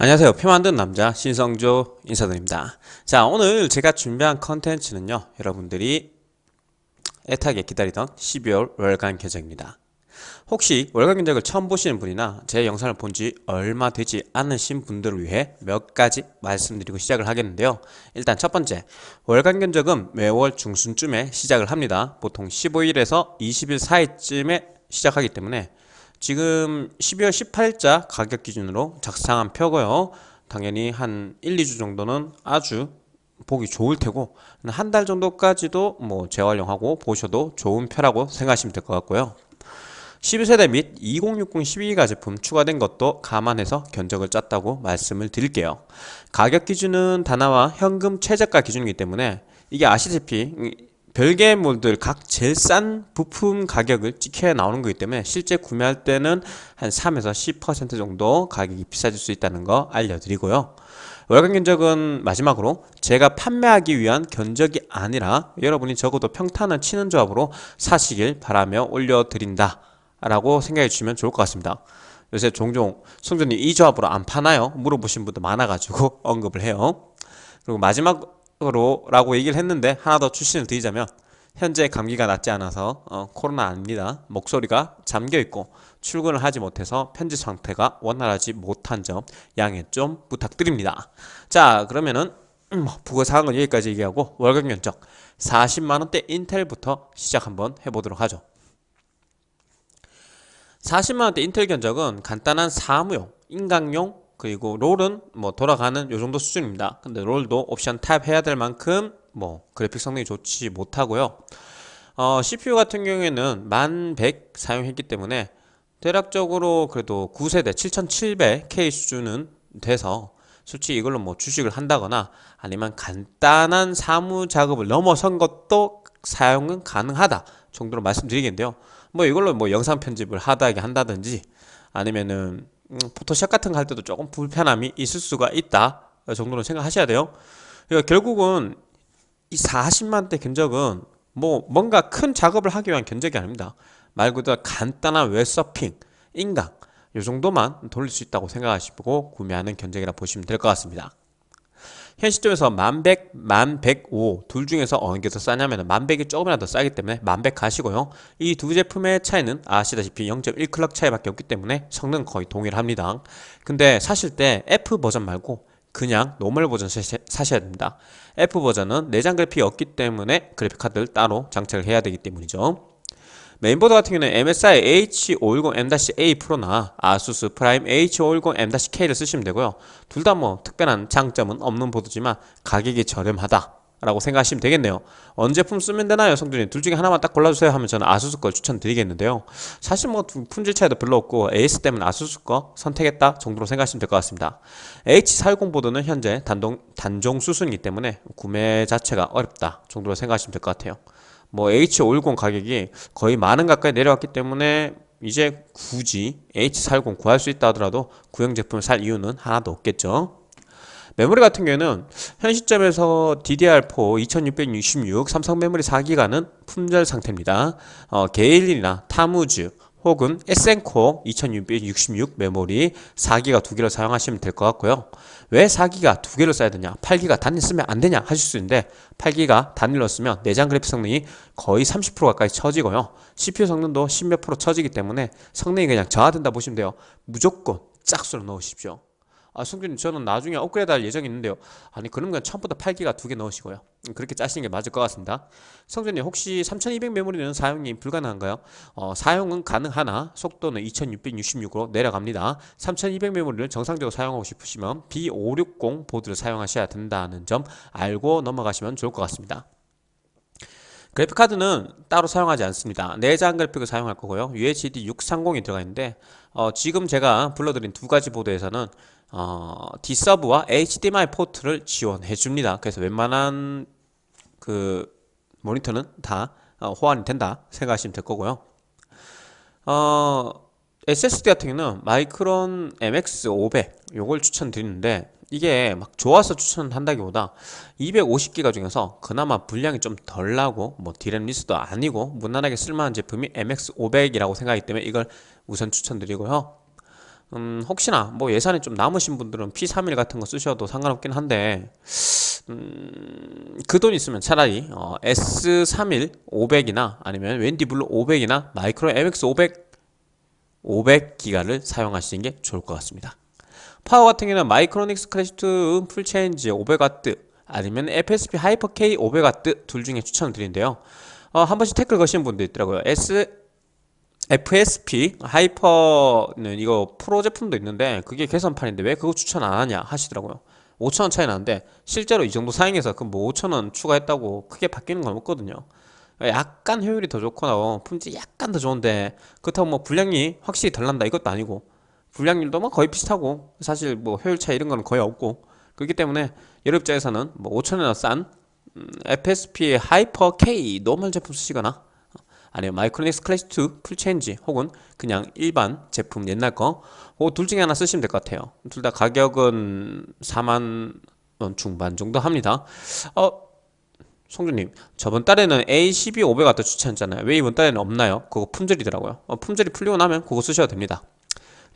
안녕하세요. 표 만든 남자 신성조 인사드립니다. 자 오늘 제가 준비한 컨텐츠는요 여러분들이 애타게 기다리던 12월 월간 견적입니다. 혹시 월간 견적을 처음 보시는 분이나 제 영상을 본 지 얼마 되지 않으신 분들을 위해 몇 가지 말씀드리고 시작을 하겠는데요. 일단 첫 번째 월간 견적은 매월 중순쯤에 시작을 합니다. 보통 15일에서 20일 사이쯤에 시작하기 때문에 지금 12월 18일자 가격 기준으로 작성한 표고요. 당연히 한 1, 2주 정도는 아주 보기 좋을 테고 한 달 정도까지도 뭐 재활용하고 보셔도 좋은 표라고 생각하시면 될 것 같고요. 12세대 및 2060 12기가 제품 추가된 것도 감안해서 견적을 짰다고 말씀을 드릴게요. 가격 기준은 단화와 현금 최저가 기준이기 때문에 이게 아시다시피 별개물들 각 제일 싼 부품 가격을 찍혀 나오는 거기 때문에 실제 구매할 때는 한 3에서 10% 정도 가격이 비싸질 수 있다는 거 알려드리고요. 월간 견적은 마지막으로 제가 판매하기 위한 견적이 아니라 여러분이 적어도 평탄을 치는 조합으로 사시길 바라며 올려드린다 라고 생각해 주시면 좋을 것 같습니다. 요새 종종 송전님 이 조합으로 안 파나요? 물어보신 분도 많아가지고 언급을 해요. 그리고 마지막 으로 라고 얘기를 했는데 하나 더 출신을 드리자면 현재 감기가 낫지 않아서 어, 코로나 아닙니다. 목소리가 잠겨 있고 출근을 하지 못해서 편집 상태가 원활하지 못한 점 양해 좀 부탁드립니다. 자 그러면은 음, 뭐 부가사항은 여기까지 얘기하고 월급 견적 40만 원대 인텔부터 시작 한번 해보도록 하죠. 40만 원대 인텔 견적은 간단한 사무용, 인강용, 그리고 롤은 뭐 돌아가는 요 정도 수준입니다. 근데 롤도 옵션 타협해야 될 만큼 뭐 그래픽 성능이 좋지 못하고요. 어, CPU 같은 경우에는 1100 사용했기 때문에 대략적으로 그래도 9세대 7700K 수준은 돼서 솔직히 이걸로 뭐 주식을 한다거나 아니면 간단한 사무 작업을 넘어선 것도 사용은 가능하다 정도로 말씀드리겠는데요. 뭐 이걸로 뭐 영상 편집을 하다하게 한다든지 아니면은 음, 포토샵 같은 거 할 때도 조금 불편함이 있을 수가 있다 정도로 생각하셔야 돼요. 그러니까 결국은 이 40만대 견적은 뭐 뭔가 큰 작업을 하기 위한 견적이 아닙니다. 말 그대로 간단한 웹서핑, 인강 이 정도만 돌릴 수 있다고 생각하시고 구매하는 견적이라 보시면 될 것 같습니다 현 시점에서 만백, 만백오 둘 중에서 어느 게 더 싸냐면 만백이 조금이라도 싸기 때문에 만백 가시고요. 이 두 제품의 차이는 아시다시피 0.1클럭 차이밖에 없기 때문에 성능 거의 동일합니다. 근데 사실 때 F 버전 말고 그냥 normal 버전 사셔야 됩니다. F 버전은 내장 그래픽이 없기 때문에 그래픽 카드를 따로 장착을 해야 되기 때문이죠 메인보드 같은 경우는 MSI H510M-A 프로나 아수스 프라임 H510M-K를 쓰시면 되고요. 둘 다 뭐 특별한 장점은 없는 보드지만 가격이 저렴하다. 라고 생각하시면 되겠네요 어떤 제품 쓰면 되나요 성준님 둘 중에 하나만 딱 골라주세요 하면 저는 아수스 걸 추천드리겠는데요 사실 뭐 품질 차이도 별로 없고 AS 때문에 아수스 거 선택했다 정도로 생각하시면 될 것 같습니다 H410 보드는 현재 단동, 단종 수순이기 때문에 구매 자체가 어렵다 정도로 생각하시면 될 것 같아요 뭐 H510 가격이 거의 만원 가까이 내려왔기 때문에 이제 굳이 H410 구할 수 있다 하더라도 구형 제품을 살 이유는 하나도 없겠죠. 메모리 같은 경우에는 현 시점에서 DDR4 2666 삼성 메모리 4기가는 품절 상태입니다. 어, 게일린이나 타무즈 혹은 에센코어 2666 메모리 4기가 두 개를 사용하시면 될 것 같고요. 왜 4기가 두 개를 써야 되냐? 8기가 단일 쓰면 안 되냐? 하실 수 있는데 8기가 단일로 쓰면 내장 그래픽 성능이 거의 30% 가까이 처지고요. CPU 성능도 10몇 프로 처지기 때문에 성능이 그냥 저하된다 보시면 돼요. 무조건 짝수로 넣으십시오 아 성준님 저는 나중에 업그레이드 할 예정이 있는데요. 아니 그러면 처음부터 8기가 두 개 넣으시고요. 음, 그렇게 짜시는 게 맞을 것 같습니다. 성준님 혹시 3200 메모리는 사용이 불가능한가요? 어, 사용은 가능하나? 속도는 2666으로 내려갑니다. 3200 메모리를 정상적으로 사용하고 싶으시면 B560 보드를 사용하셔야 된다는 점 알고 넘어가시면 좋을 것 같습니다 그래픽카드는 따로 사용하지 않습니다 내장 그래픽을 사용할 거고요 UHD 630이 들어가 있는데 어, 지금 제가 불러드린 두 가지 보드에서는 어, D서브와 HDMI 포트를 지원해 줍니다. 그래서 웬만한 그 모니터는 다 어, 호환이 된다 생각하시면 될 거고요. 어, SSD 같은 경우는 마이크론 MX500 요걸 추천드리는데 이게 막 좋아서 추천한다기보다 250기가 중에서 그나마 분량이 좀 덜 나고 뭐 디램 리스도 아니고 무난하게 쓸만한 제품이 MX500이라고 생각하기 때문에 이걸 우선 추천드리고요. 음, 혹시나 뭐 예산이 좀 남으신 분들은 P31 같은 거 쓰셔도 상관없긴 한데 음, 그 돈 있으면 차라리 어, S31 500이나 아니면 웬디블루 500이나 마이크론 MX 500 500기가를 사용하시는 게 좋을 것 같습니다. 파워 같은 경우는 마이크로닉스 클래식2 풀체인지 500W 아니면 FSP 하이퍼 K 500W 둘 중에 추천을 드리는데요. 어, 한 번씩 태클 거시는 분도 있더라고요. S FSP 하이퍼는 이거 프로 제품도 있는데 그게 개선판인데 왜 그거 추천 안 하냐 하시더라고요. 5천원 차이 나는데 실제로 이 정도 사양해서 그뭐 5천원 추가했다고 크게 바뀌는 건 없거든요. 약간 효율이 더 좋거나 품질 약간 더 좋은데 그렇다고 뭐 분량이 확실히 덜 난다 이것도 아니고 분량률도 뭐 거의 비슷하고 사실 뭐 효율 차이 이런 거는 거의 없고 그렇기 때문에 여러 입장에서는 뭐 5천원이나 싼 음, FSP 하이퍼 K normal 제품 쓰시거나 아니면 마이크로닉스 클래식2 풀체인지 혹은 그냥 일반 제품 옛날 거 둘 중에 하나 쓰시면 될 것 같아요. 둘 다 가격은 4만 원 중반 정도 합니다. 어 성준님 저번 달에는 A12 500W 추천했잖아요. 왜 이번 달에는 없나요? 그거 품절이더라고요. 어, 품절이 풀리고 나면 그거 쓰셔도 됩니다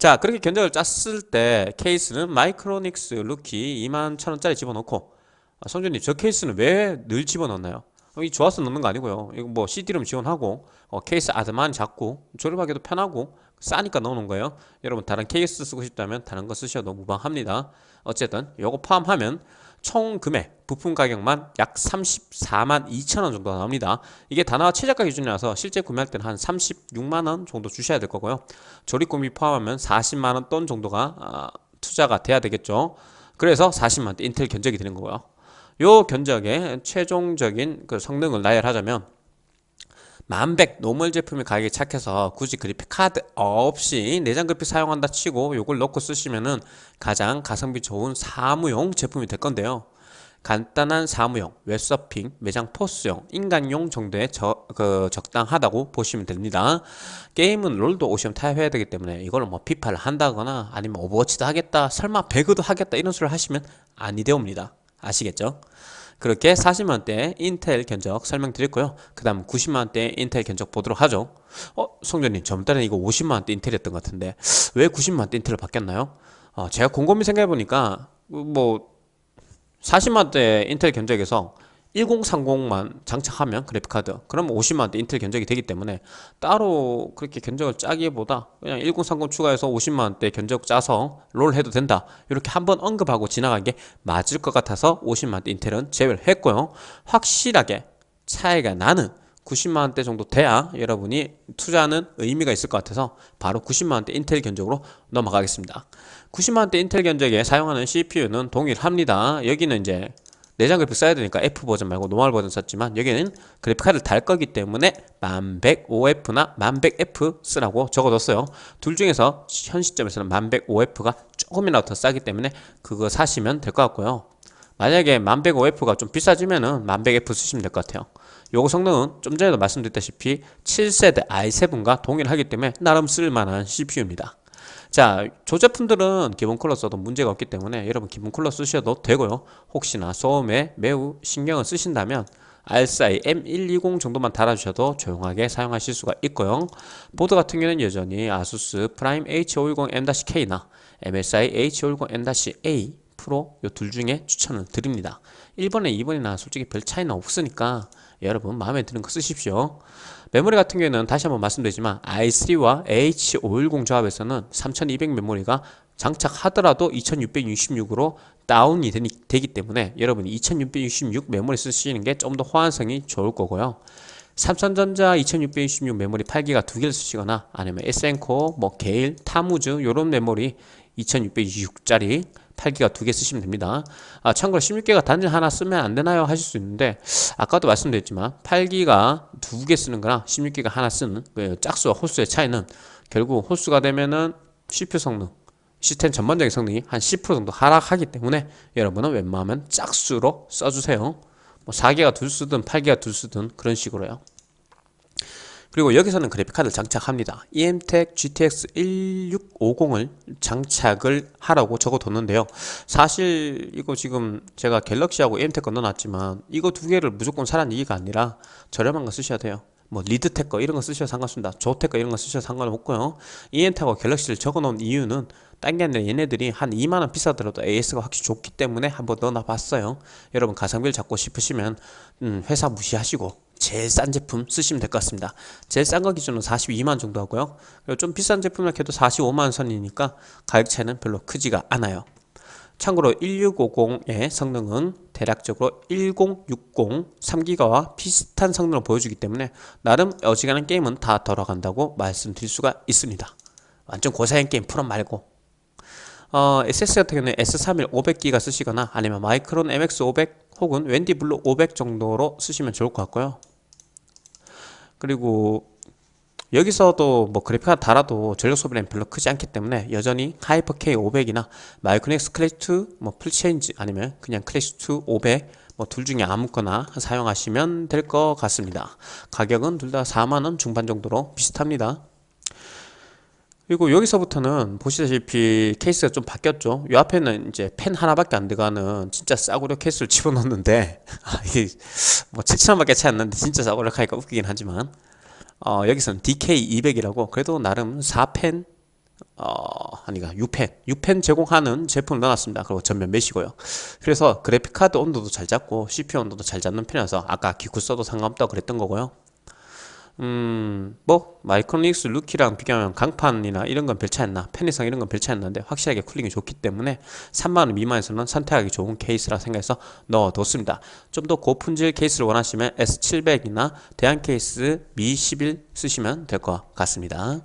자 그렇게 견적을 짰을 때 케이스는 마이크로닉스 루키 2만 1천원짜리 집어넣고 아, 성준님 저 케이스는 왜 늘 집어넣나요? 어, 이 좋아서 넣는 거 아니고요. 이거 뭐 CD롬 지원하고 어, 케이스 아담하고 작고 조립하기도 편하고 싸니까 넣어놓은 거예요. 여러분 다른 케이스 쓰고 싶다면 다른 거 쓰셔도 무방합니다. 어쨌든 요거 포함하면 총 금액 부품 가격만 약 34만 2천원 정도 나옵니다. 이게 다나와 최저가 기준이라서 실제 구매할 때는 한 36만원 정도 주셔야 될 거고요. 조립 공임비 포함하면 40만원 돈 정도가 아, 투자가 돼야 되겠죠. 그래서 40만원 인텔 견적이 되는 거고요. 요 견적의 최종적인 그 성능을 나열하자면 만백 normal 제품의 가격이 착해서 굳이 그래픽 카드 없이 내장 그래픽 사용한다 치고 요걸 넣고 쓰시면은 가장 가성비 좋은 사무용 제품이 될 건데요. 간단한 사무용, 웹서핑, 매장 포스용, 인강용 정도의 저, 그 적당하다고 보시면 됩니다. 게임은 롤도 옵션 타협해야 되기 때문에 이걸 뭐 피파를 한다거나 아니면 오버워치도 하겠다, 설마 배그도 하겠다 이런 소리를 하시면 아니 되옵니다. 아시겠죠? 그렇게 40만원대 인텔 견적 설명드렸고요 그 다음 90만원대 인텔 견적 보도록 하죠 어? 성준님 전달에 이거 50만원대 인텔이었던 것 같은데 왜 90만원대 인텔로 바뀌었나요? 어, 제가 곰곰이 생각해보니까 뭐 40만원대 인텔 견적에서 1030만 장착하면 그래픽카드. 그러면 50만원대 인텔 견적이 되기 때문에 따로 그렇게 견적을 짜기보다 그냥 1030 추가해서 50만원대 견적 짜서 롤 해도 된다. 이렇게 한번 언급하고 지나간 게 맞을 것 같아서 50만원대 인텔은 제외를 했고요. 확실하게 차이가 나는 90만원대 정도 돼야 여러분이 투자하는 의미가 있을 것 같아서 바로 90만원대 인텔 견적으로 넘어가겠습니다. 90만원대 인텔 견적에 사용하는 CPU는 동일합니다. 여기는 이제 내장 그래픽 써야 되니까 F 버전 말고 normal 버전 썼지만 여기는 그래픽 카드를 달 거기 때문에 1100OF나 1100F 쓰라고 적어뒀어요. 둘 중에서 현 시점에서는 1100OF가 조금이라도 더 싸기 때문에 그거 사시면 될 것 같고요. 만약에 1100OF가 좀 비싸지면은 1100F 쓰시면 될 것 같아요. 요거 성능은 좀 전에도 말씀드렸다시피 7세대 i7과 동일하기 때문에 나름 쓸만한 CPU입니다 자, 조 제품들은 기본 쿨러 써도 문제가 없기 때문에 여러분 기본 쿨러 쓰셔도 되고요. 혹시나 소음에 매우 신경을 쓰신다면 RSI M120 정도만 달아주셔도 조용하게 사용하실 수가 있고요. 보드 같은 경우는 여전히 아수스 프라임 H510M-K나 MSI H510M-A 프로 이둘 중에 추천을 드립니다. 1번이나 2번이나 솔직히 별 차이는 없으니까 여러분 마음에 드는 거 쓰십시오. 메모리 같은 경우에는 다시 한번 말씀드리지만 i3와 H510 조합에서는 3200 메모리가 장착하더라도 2666으로 다운이 되기 때문에 여러분이 2666 메모리 쓰시는 게 좀 더 호환성이 좋을 거고요. 삼성전자 2666 메모리 8기가 두 개를 쓰시거나 아니면 에센코어, 뭐 게일, 타무즈 이런 메모리 2666짜리 8기가 두 개 쓰시면 됩니다. 아, 참고로 16기가 짜리 하나 쓰면 안 되나요? 하실 수 있는데 아까도 말씀드렸지만 8기가 두 개 쓰는 거랑 16기가 하나 쓰는 그 짝수와 홀수의 차이는 결국 호수가 되면은 CPU 성능 시스템 전반적인 성능이 한 10% 정도 하락하기 때문에 여러분은 웬만하면 짝수로 써주세요. 뭐 4기가 둘 쓰든 8기가 둘 쓰든 그런 식으로요 그리고 여기서는 그래픽카드를 장착합니다. EMTEC GTX 1650을 장착을 하라고 적어뒀는데요. 사실 이거 지금 제가 갤럭시하고 EMTEC 거 넣어놨지만 이거 두 개를 무조건 사라는 얘기가 아니라 저렴한 거 쓰셔야 돼요. 뭐 리드텍 거 이런 거 쓰셔도 상관없습니다. 조텍 거 이런 거 쓰셔도 상관없고요. EMTEC하고 갤럭시를 적어놓은 이유는 딴게 아니라 얘네들이 한 2만원 비싸더라도 AS가 확실히 좋기 때문에 한번 넣어놔 봤어요 여러분 가성비를 잡고 싶으시면 음, 회사 무시하시고 제일 싼 제품 쓰시면 될 것 같습니다. 제일 싼 거 기준으로 42만 정도 하고요. 그리고 좀 비싼 제품을 해도 45만 선이니까 가격 차이는 별로 크지가 않아요. 참고로 1650의 성능은 대략적으로 1060 3기가와 비슷한 성능을 보여주기 때문에 나름 어지간한 게임은 다 돌아간다고 말씀드릴 수가 있습니다. 완전 고사양 게임 풀옵 말고. 어, SSD 같은 경우는 S31 500기가 쓰시거나 아니면 마이크론 MX 500 혹은 웬디 블루 500 정도로 쓰시면 좋을 것 같고요 그리고 여기서도 뭐 그래픽 하나 달아도 전력 소비량이 별로 크지 않기 때문에 여전히 하이퍼 K 500이나 마이크로닉스 클래식2 뭐 풀체인지 아니면 그냥 클래식2 500 뭐 둘 중에 아무거나 사용하시면 될 것 같습니다. 가격은 둘 다 4만원 중반 정도로 비슷합니다. 그리고 여기서부터는 보시다시피 케이스가 좀 바뀌었죠. 이 앞에는 이제 펜 하나밖에 안 들어가는 진짜 싸구려 케이스를 집어넣는데 아, 이게 뭐 7천원밖에 차이 안 나는데 진짜 싸구려 하니까 웃기긴 하지만 어, 여기서는 DK200이라고 그래도 나름 4펜 어, 아니가 6펜 6펜 제공하는 제품을 넣어놨습니다. 그리고 전면 매시고요. 그래서 그래픽카드 온도도 잘 잡고 CPU 온도도 잘 잡는 편이라서 아까 기쿠 써도 상관없다고 그랬던 거고요 음, 뭐 마이크로닉스 루키랑 비교하면 강판이나 이런 건 별 차이 안 나. 편의성 이런 건 별 차이 안 나는데 확실하게 cooling이 좋기 때문에 3만원 미만에서는 선택하기 좋은 케이스라 생각해서 넣어뒀습니다. 좀 더 고품질 케이스를 원하시면 S700이나 대양 케이스 미11 쓰시면 될 것 같습니다.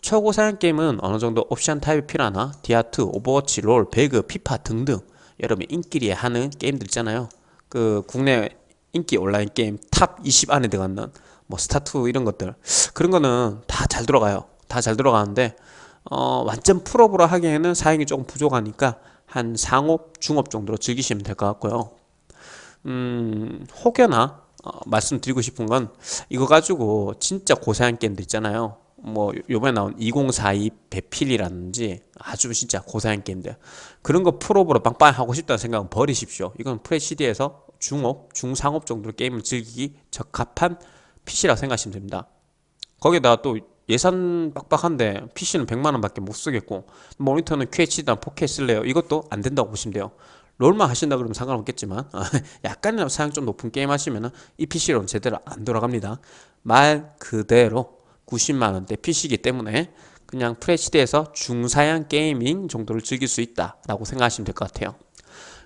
초고 사양 게임은 어느 정도 옵션 타협이 필요하나 디아트, 오버워치, 롤, 배그, 피파 등등 여러분 인기리 하는 게임들 있잖아요. 그 국내 인기 온라인 게임 top 20 안에 들어가는 뭐 스타투 이런 것들. 그런 거는 다 잘 돌아가요. 다 잘 돌아가는데 어, 완전 풀옵으로 하기에는 사양이 조금 부족하니까 한 상옵 중옵 정도로 즐기시면 될 것 같고요. 음 혹여나 어, 말씀드리고 싶은 건 이거 가지고 진짜 고사양 게임들 있잖아요. 뭐 요번에 나온 2042 배필이라든지 아주 진짜 고사양 게임들. 그런 거 풀업으로 빵빵 하고 싶다는 생각은 버리십시오. 이건 프레시디에서 중업, 중상업 정도로 게임을 즐기기 적합한 PC라고 생각하시면 됩니다. 거기에다가 또 예산 빡빡한데 PC는 100만원 밖에 못 쓰겠고 모니터는 QHD나 4K 쓸래요. 이것도 안 된다고 보시면 돼요. 롤만 하신다 그러면 상관없겠지만 약간이나마 사양 좀 높은 게임 하시면 이 PC로는 제대로 안 돌아갑니다. 말 그대로 90만원대 PC이기 때문에 그냥 FHD에서 중사양 gaming 정도를 즐길 수 있다 라고 생각하시면 될 것 같아요.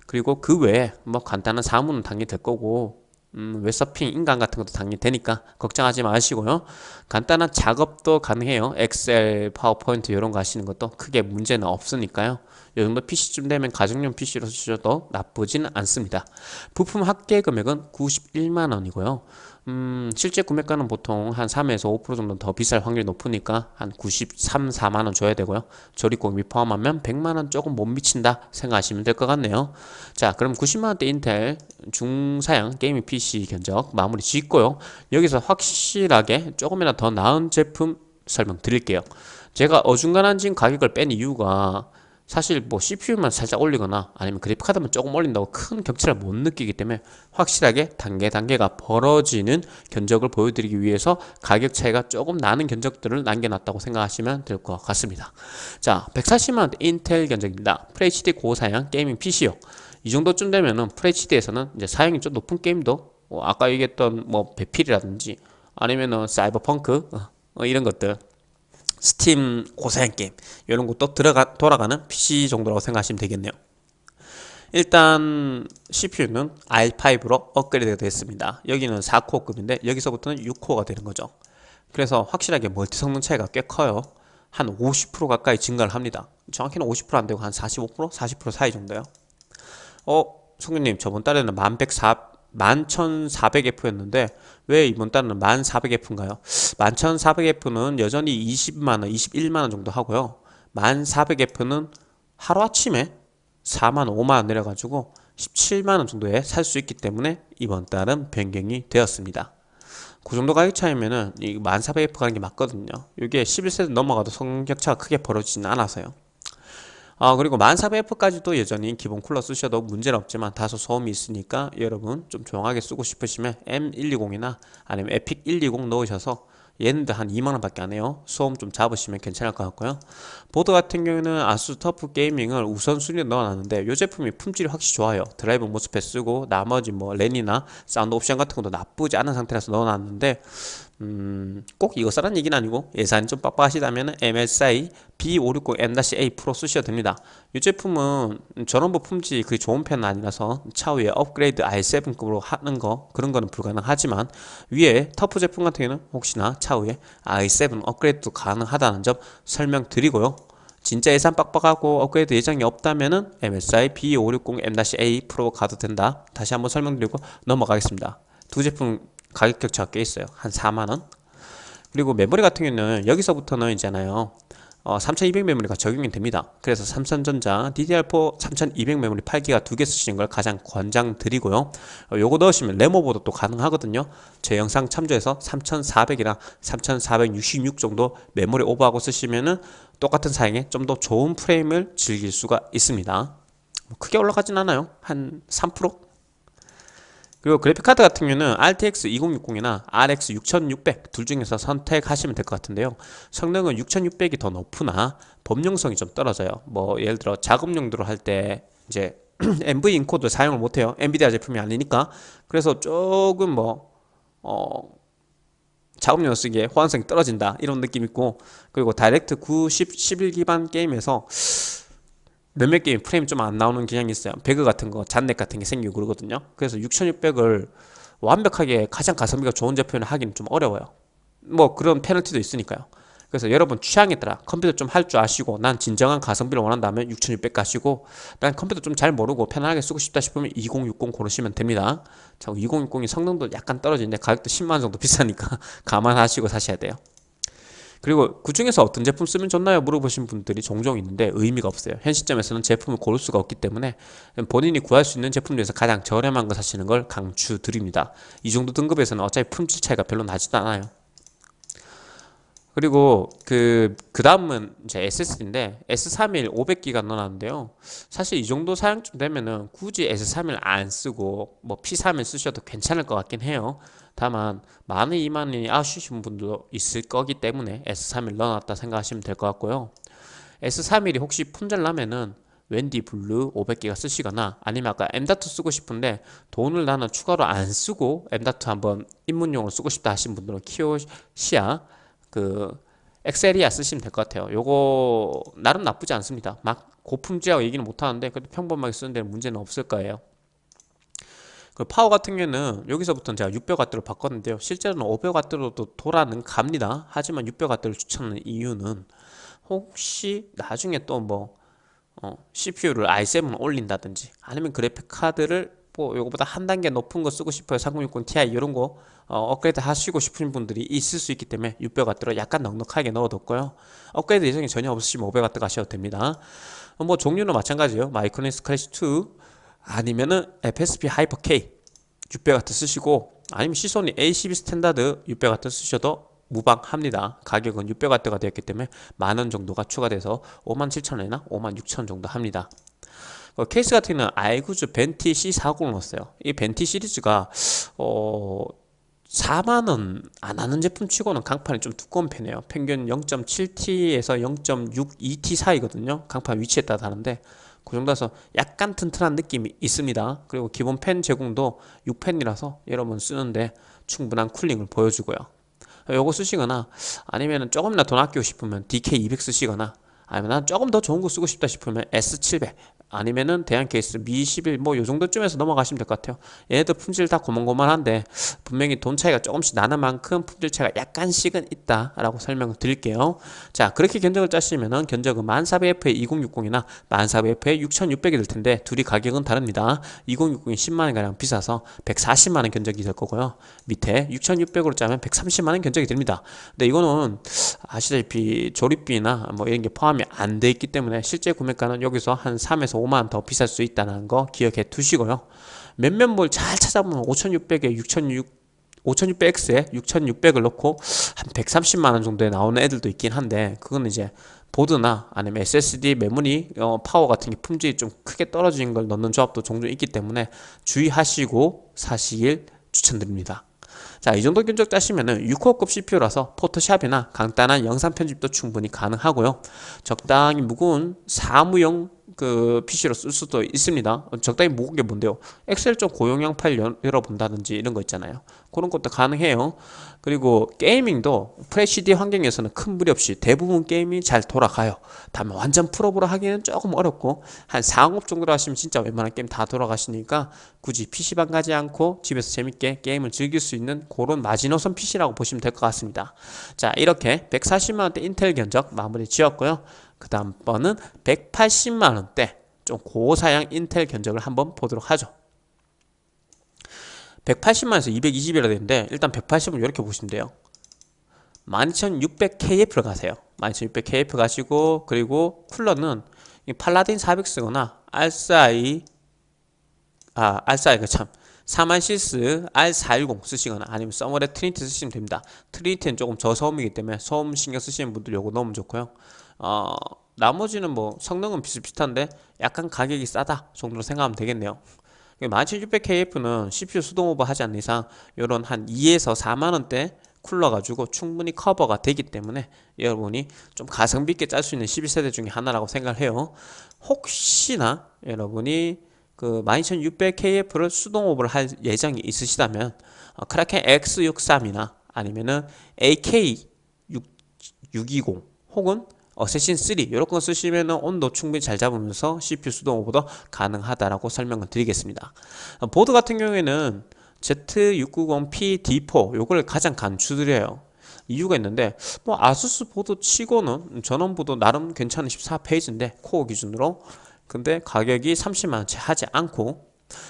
그리고 그 외에 뭐 간단한 사무는 당연히 될 거고 음, 웹서핑 인강 같은 것도 당연히 되니까 걱정하지 마시고요. 간단한 작업도 가능해요. 엑셀 파워포인트 이런 거 하시는 것도 크게 문제는 없으니까요. 이 정도 PC쯤 되면 가정용 PC로 쓰셔도 나쁘지는 않습니다. 부품 합계 금액은 91만원이고요. 음, 실제 구매가는 보통 한 3에서 5% 정도 더 비쌀 확률이 높으니까 한 93, 4만원 줘야 되고요. 조립공비 포함하면 100만원 조금 못 미친다 생각하시면 될 것 같네요. 자, 그럼 90만원대 인텔 중사양 게이밍 PC 견적 마무리 짓고요. 여기서 확실하게 조금이나 더 나은 제품 설명 드릴게요. 제가 어중간한 지금 가격을 뺀 이유가 사실 뭐 CPU만 살짝 올리거나 아니면 그래픽카드만 조금 올린다고 큰 격차를 못 느끼기 때문에 확실하게 단계 단계가 벌어지는 견적을 보여드리기 위해서 가격 차이가 조금 나는 견적들을 남겨놨다고 생각하시면 될 것 같습니다 자 140만원 인텔 견적입니다 FHD 고사양 gaming PC요 이 정도쯤 되면은 FHD에서는 이제 사양이 좀 높은 게임도 뭐 아까 얘기했던 뭐 배필이라든지 아니면은 사이버펑크 어, 이런 것들 스팀 고사양 게임 이런 것도 들어가 돌아가는 PC 정도라고 생각하시면 되겠네요. 일단 CPU는 i5로 업그레이드가 됐습니다. 여기는 4코어급인데 여기서부터는 6코어가 되는 거죠. 그래서 확실하게 멀티 성능 차이가 꽤 커요. 한 50% 가까이 증가를 합니다. 정확히는 50% 안 되고 한 45% 40% 사이 정도요 어 성규님 저번 달에는 1104 11,400F였는데 왜 이번 달은 1,400F인가요? 11,400F는 여전히 20만원, 21만원 정도 하고요. 1,400F는 하루아침에 4만 5만원 내려가지고 17만원 정도에 살 수 있기 때문에 이번 달은 변경이 되었습니다. 그 정도 가격 차이면은 이 1400F 가는 게 맞거든요. 이게 11세대 넘어가도 성격차가 크게 벌어지진 않아서요 아 그리고 1400F까지도 여전히 기본 쿨러 쓰셔도 문제는 없지만 다소 소음이 있으니까 여러분 좀 조용하게 쓰고 싶으시면 M120이나 아니면 에픽 120 넣으셔서 얘는도 한 2만원 밖에 안 해요. 소음 좀 잡으시면 괜찮을 것 같고요. 보드 같은 경우에는 아수스 터프 게이밍을 우선순위에 넣어놨는데 이 제품이 품질이 확실히 좋아요. drive MOSFET 쓰고 나머지 뭐 랜이나 사운드 옵션 같은 것도 나쁘지 않은 상태라서 넣어놨는데 음, 꼭 이거 쓰라는 얘기는 아니고 예산이 좀 빡빡하시다면 MSI B560M-A 프로 쓰셔도 됩니다. 이 제품은 전원부 품질이 그리 좋은 편은 아니라서 차후에 업그레이드 i7급으로 하는 거 그런 거는 불가능하지만 위에 터프 제품 같은 경우는 혹시나 차후에 i7 업그레이드도 가능하다는 점 설명드리고요. 진짜 예산 빡빡하고 업그레이드 예정이 없다면은 MSI B560M-A 프로 가도 된다. 다시 한번 설명드리고 넘어가겠습니다. 두 제품 가격 격차가 꽤 있어요. 한 4만원? 그리고 메모리 같은 경우는 여기서부터는 있잖아요. 어, 3200 메모리가 적용이 됩니다. 그래서 삼성전자 DDR4 3200 메모리 8기가 두 개 쓰시는 걸 가장 권장드리고요. 어, 요거 넣으시면 램오버도 또 가능하거든요. 제 영상 참조해서 3400이랑 3466 정도 메모리 오버하고 쓰시면은 똑같은 사양에 좀 더 좋은 프레임을 즐길 수가 있습니다. 뭐 크게 올라가진 않아요. 한 3%? 그리고 그래픽카드 같은 경우는 RTX 2060이나 RX 6600 둘 중에서 선택하시면 될 것 같은데요. 성능은 6600이 더 높으나 범용성이 좀 떨어져요. 뭐 예를 들어 작업 용도로 할 때 이제 NV encode 사용을 못해요. 엔비디아 제품이 아니니까. 그래서 조금 뭐 어, 작업용 쓰기에 호환성이 떨어진다. 이런 느낌 있고. 그리고 다이렉트 9, 10, 11 기반 게임에서 몇몇 게임 프레임 좀 안 나오는 경향이 있어요. 배그 같은 거 잔렉 같은 게 생기고 그러거든요. 그래서 6600을 완벽하게 가장 가성비가 좋은 제품이라 하기는 좀 어려워요. 뭐 그런 페널티도 있으니까요. 그래서 여러분 취향에 따라. 컴퓨터 좀 할 줄 아시고 난 진정한 가성비를 원한다면 6600 가시고 난 컴퓨터 좀 잘 모르고 편안하게 쓰고 싶다 싶으면 2060 고르시면 됩니다. 자 2060이 성능도 약간 떨어지는데 가격도 10만원 정도 비싸니까 감안하시고 사셔야 돼요 그리고 그 중에서 어떤 제품 쓰면 좋나요? 물어보신 분들이 종종 있는데 의미가 없어요. 현 시점에서는 제품을 고를 수가 없기 때문에 본인이 구할 수 있는 제품 중에서 가장 저렴한 거 사시는 걸 강추드립니다. 이 정도 등급에서는 어차피 품질 차이가 별로 나지도 않아요. 그리고 그, 그 다음은 이제 SSD인데 S31 500기가 넣어놨는데요. 사실 이 정도 사양쯤 되면은 굳이 S31 안 쓰고 뭐 P31 쓰셔도 괜찮을 것 같긴 해요. 다만 많은 이만이 아쉬우신 분도 있을 거기 때문에 S31 넣어놨다 생각하시면 될 것 같고요. S31이 혹시 품절나면은 웬디 블루 500기가 쓰시거나 아니면 아까 M.2 쓰고 싶은데 돈을 나는 추가로 안 쓰고 M.2 한번 입문용으로 쓰고 싶다 하신 분들은 키오시아 그 엑세리아 쓰시면 될 것 같아요. 요거 나름 나쁘지 않습니다. 막 고품질이라고 얘기는 못하는데 그래도 평범하게 쓰는 데는 문제는 없을 거예요 그 파워 같은 경우는 여기서부터는 제가 600W로 바꿨는데요. 실제로는 500W로도 돌아는 갑니다. 하지만 600W를 추천하는 이유는 혹시 나중에 또뭐 어, CPU를 i7 올린다든지 아니면 그래픽 카드를 뭐 요거보다 한 단계 높은 거 쓰고 싶어요. 3060 Ti 이런 거 어, 업그레이드 하시고 싶은 분들이 있을 수 있기 때문에 600W로 약간 넉넉하게 넣어뒀고요. 업그레이드 예정이 전혀 없으시면 500W 가셔도 됩니다. 어, 뭐 종류는 마찬가지예요. 마이크로닉스 클래식 2 아니면은 FSP 하이퍼 K 600W 쓰시고 아니면 시소닉 A12 스탠다드 600W 쓰셔도 무방합니다. 가격은 600W가 되었기 때문에 만원 정도가 추가돼서 57,000원이나 56,000원 정도 합니다. 어, 케이스 같은 경우는 아이구즈 벤티 C40을 넣었어요. 이 벤티 시리즈가 어 4만원 안 하는 제품 치고는 강판이 좀 두꺼운 편이에요. 평균 0.7T에서 0.62T 사이거든요. 강판 위치에 따라 다른데 그 정도에서 약간 튼튼한 느낌이 있습니다. 그리고 기본 팬 제공도 6펜이라서 여러분 쓰는데 충분한 쿨링을 보여주고요. 요거 쓰시거나 아니면 조금이나 돈 아끼고 싶으면 DK200 쓰시거나 아니면 난 조금 더 좋은 거 쓰고 싶다 싶으면 S700 아니면은 대한 케이스 미11 뭐 요 정도쯤에서 넘어가시면 될 것 같아요. 얘네들 품질 다 고만고만한데 분명히 돈 차이가 조금씩 나는 만큼 품질 차이가 약간씩은 있다 라고 설명을 드릴게요. 자 그렇게 견적을 짜시면은 견적은 1400F에 2060이나 1400F에 6600이 될 텐데 둘이 가격은 다릅니다. 2060이 10만원가량 비싸서 140만원 견적이 될 거고요. 밑에 6600으로 짜면 130만원 견적이 됩니다. 근데 이거는 아시다시피 조립비나 뭐 이런 게 포함이 안 돼 있기 때문에 실제 구매가는 여기서 한 3에서 5만원 더 비쌀 수 있다는 거 기억해 두시고요 몇몇 뭘잘 찾아보면 5600에 6600 5600X에 6600을 넣고 한 130만원 정도에 나오는 애들도 있긴 한데 그건 이제 보드나 아니면 SSD 메모리 어, 파워 같은 게 품질이 좀 크게 떨어진 걸 넣는 조합도 종종 있기 때문에 주의하시고 사시길 추천드립니다 자, 이 정도 견적 짜시면은 6코어급 CPU라서 포토샵이나 간단한 영상 편집도 충분히 가능하고요. 적당히 무거운 사무용 그 PC로 쓸 수도 있습니다. 적당히 무거운 게 뭔데요? 엑셀 좀 고용량 파일 열어본다든지 이런 거 있잖아요. 그런 것도 가능해요. 그리고 gaming도 FHD 환경에서는 큰 무리 없이 대부분 게임이 잘 돌아가요. 다만 완전 풀옵으로 하기는 조금 어렵고 한 4업 정도로 하시면 진짜 웬만한 게임 다 돌아가시니까 굳이 PC방 가지 않고 집에서 재밌게 게임을 즐길 수 있는 그런 마지노선 PC라고 보시면 될 것 같습니다. 자 이렇게 140만원대 인텔 견적 마무리 지었고요. 그 다음 번은 180만원대 좀 고사양 인텔 견적을 한번 보도록 하죠. 180만에서 220이라 되는데 일단 180은 이렇게 보시면 돼요. 12600KF를 가세요. 12600KF 가시고 그리고 쿨러는 팔라딘 400 쓰거나 알싸이 아 알싸이가 참 사만시스 R410 쓰시거나 아니면 서머레 트리니티 쓰시면 됩니다. 트리니티는 조금 저소음이기 때문에 소음 신경 쓰시는 분들 요거 넣으면 좋고요 어, 나머지는 뭐 성능은 비슷비슷한데 약간 가격이 싸다 정도로 생각하면 되겠네요. 17600KF는 CPU 수동 오버 하지 않는 이상 이런 한 2에서 4만원대 쿨러 가지고 충분히 커버가 되기 때문에 여러분이 좀 가성비 있게 짤 수 있는 11세대 중에 하나라고 생각을 해요. 혹시나 여러분이 그 12600KF를 수동 오버를 할 예정이 있으시다면 어, 크라켄 X63이나 아니면은 AK620 혹은 어세신 3 이런 거 쓰시면 온도 충분히 잘 잡으면서 CPU 수동 오버도 가능하다라고 설명을 드리겠습니다. 보드 같은 경우에는 Z690P D4 요걸 가장 강추드려요. 이유가 있는데 뭐 아수스 보드 치고는 전원부도 나름 괜찮은 14 phase인데 코어 기준으로. 근데 가격이 30만원치 하지 않고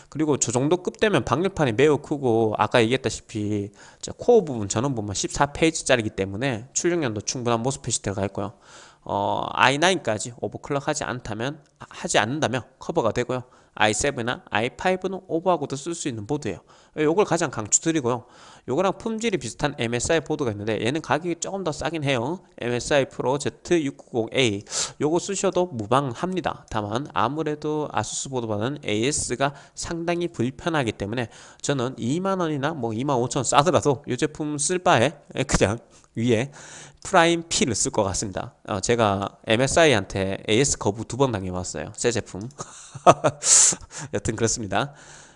그리고 저 정도 급 되면 방열판이 매우 크고 아까 얘기했다시피 코어 부분 전원 부분 14 phase짜리기 때문에 출력량도 충분한 MOSFET이 들어가 있고요 어, i9까지 overclock 하지 않다면 하지 않는다면 커버가 되고요. i7나 i5는 오버하고도 쓸 수 있는 보드예요. 요걸 가장 강추드리고요. 요거랑 품질이 비슷한 MSI 보드가 있는데 얘는 가격이 조금 더 싸긴 해요. MSI 프로 Z690A 요거 쓰셔도 무방합니다. 다만 아무래도 아수스 보드보다는 AS가 상당히 불편하기 때문에 저는 2만원이나 뭐 2만 5천 싸더라도 이 제품 쓸 바에 그냥 위에 프라임 P를 쓸 것 같습니다. 어, 제가 MSI한테 AS 거부 두 번 당해봤어요. 새 제품. 여튼 그렇습니다.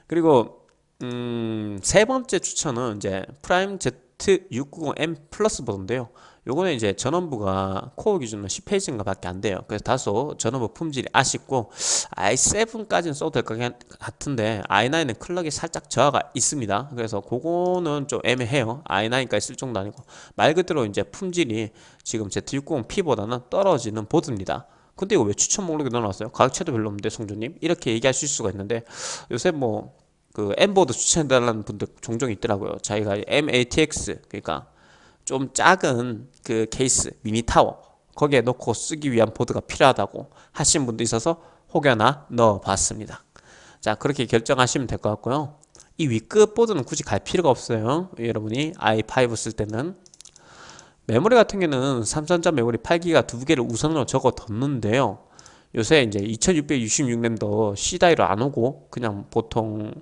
그리고 음, 세 번째 추천은 이제 프라임 Z690M 플러스 보드인데요. 요거는 이제 전원부가 코어 기준으로 10 phase인가 밖에 안 돼요. 그래서 다소 전원부 품질이 아쉽고 i7까지는 써도 될 것 같은데 i9은 클럭이 살짝 저하가 있습니다. 그래서 그거는 좀 애매해요. i9까지 쓸 정도 아니고 말 그대로 이제 품질이 지금 Z690P보다는 떨어지는 보드입니다. 근데 이거 왜 추천 목록에 넣어놨어요? 가격차도 별로 없는데 송주님? 이렇게 얘기하실 수가 있는데 요새 뭐 그 M보드 추천해달라는 분들 종종 있더라고요. 자기가 MATX 그러니까 좀 작은 그 케이스 미니 타워 거기에 놓고 쓰기 위한 보드가 필요하다고 하신 분도 있어서 혹여나 넣어봤습니다. 자 그렇게 결정하시면 될 것 같고요. 이 위급 보드는 굳이 갈 필요가 없어요. 여러분이 i5 쓸 때는. 메모리 같은 경우는 삼성전 메모리 8기가 두 개를 우선으로 적어 뒀는데요. 요새 이제 2666년도 C다이로 안 오고 그냥 보통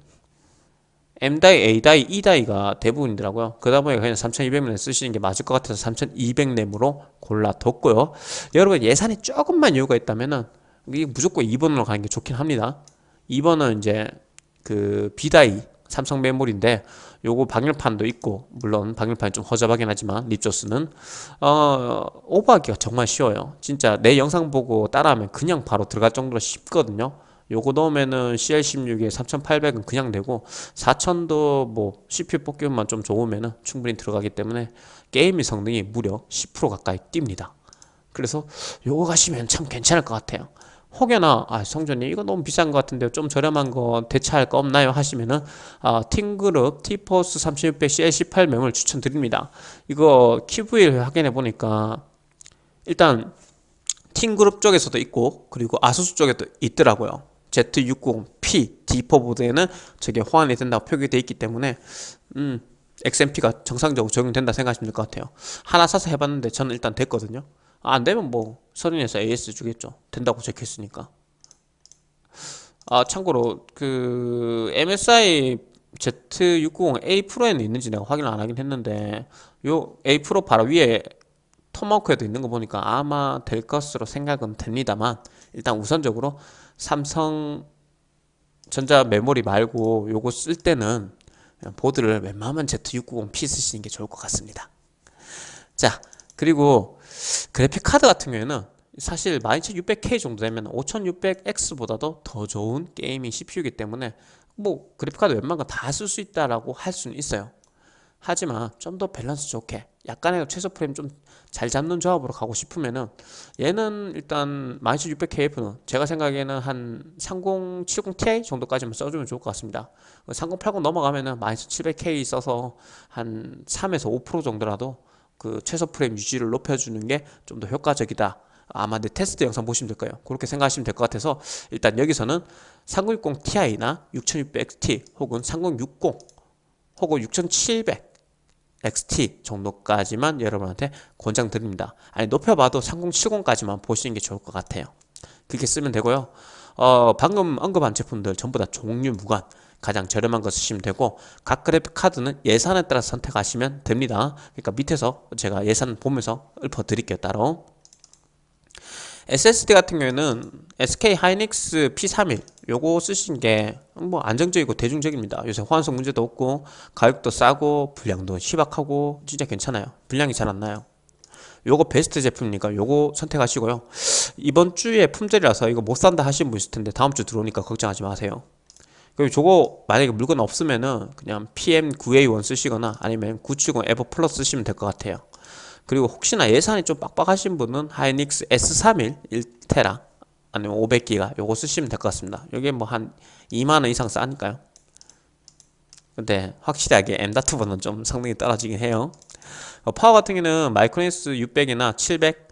M다이, A다이, E다이가 대부분이더라고요. 그다 보니 그냥 3200램 쓰시는 게 맞을 것 같아서 3200램으로 골라뒀고요. 여러분 예산이 조금만 여유가 있다면은 이게 무조건 2번으로 가는 게 좋긴 합니다. 2번은 이제 그 B다이 삼성 메모리인데 요거 방열판도 있고 물론 방열판이 좀 허접하긴 하지만 립조스는 어 오버하기가 정말 쉬워요 진짜 내 영상 보고 따라하면 그냥 바로 들어갈 정도로 쉽거든요 요거 넣으면은 CL16에 3800은 그냥 되고 4000도 뭐 CPU 뽑기만 좀 좋으면은 충분히 들어가기 때문에 게임의 성능이 무려 10% 가까이 뜁니다. 그래서 요거 가시면 참 괜찮을 것 같아요. 혹여나 아 성전님 이거 너무 비싼 것 같은데 좀 저렴한 거 대체할 거 없나요 하시면은 아, 팀그룹 티포스 3600 CL18 멤을 추천드립니다 이거 키브일 확인해 보니까 일단 팀그룹 쪽에서도 있고 그리고 아수스 쪽에도 있더라고요 Z690P D4 보드에는 저게 호환이 된다고 표기되어 있기 때문에 음, XMP가 정상적으로 적용된다 생각하시면 될 것 같아요. 하나 사서 해봤는데 저는 일단 됐거든요. 아, 안되면 뭐 서른에서 AS 주겠죠. 된다고 적혀있으니까. 아 참고로 그 MSI Z690A 프로에는 있는지 내가 확인을 안 하긴 했는데 요 A 프로 바로 위에 토마호크에도 있는 거 보니까 아마 될 것으로 생각은 됩니다만 일단 우선적으로 삼성 전자 메모리 말고 요거 쓸 때는 보드를 웬만하면 Z690P 쓰시는 게 좋을 것 같습니다. 자 그리고 그래픽 카드 같은 경우에는 사실 12600K 정도 되면 5600X보다도 더 좋은 gaming CPU이기 때문에 뭐 그래픽 카드 웬만한 거 다 쓸 수 있다라고 할 수는 있어요. 하지만 좀 더 밸런스 좋게 약간의 최소 프레임 좀 잘 잡는 조합으로 가고 싶으면은 얘는 일단 12600KF는 제가 생각에는 한 3070ti 정도까지만 써주면 좋을 것 같습니다. 3080 넘어가면은 12700K 써서 한 3에서 5% 정도라도 그 최소 프레임 유지를 높여주는 게 좀 더 효과적이다. 아마 내 테스트 영상 보시면 될 거예요. 그렇게 생각하시면 될 것 같아서 일단 여기서는 3060 Ti나 6600XT 혹은 3060 혹은 6700 XT 정도까지만 여러분한테 권장드립니다. 아니 높여봐도 3070까지만 보시는 게 좋을 것 같아요. 그렇게 쓰면 되고요. 어, 방금 언급한 제품들 전부 다 종류 무관 가장 저렴한 거 쓰시면 되고 각 그래픽 카드는 예산에 따라 선택하시면 됩니다. 그러니까 밑에서 제가 예산 보면서 읊어 드릴게요 따로 SSD 같은 경우에는 SK 하이닉스 P31 요거 쓰신 게 뭐 안정적이고 대중적입니다. 요새 호환성 문제도 없고 가격도 싸고 분량도 희박하고 진짜 괜찮아요. 분량이 잘 안 나요. 요거 베스트 제품이니까 요거 선택하시고요. 이번 주에 품절이라서 이거 못 산다 하시는 분 있을 텐데 다음 주 들어오니까 걱정하지 마세요. 그리고 저거 만약에 물건 없으면은 그냥 PM9A1 쓰시거나 아니면 970 에버 플러스 쓰시면 될 것 같아요 그리고 혹시나 예산이 좀 빡빡하신 분은 하이닉스 S31 1테라 아니면 500기가 요거 쓰시면 될 것 같습니다. 여기 뭐한 2만원 이상 싸니까요. 근데 확실하게 M.2보다는 좀 성능이 떨어지긴 해요. 어, 파워 같은 경우는 마이크로닉스 600이나 700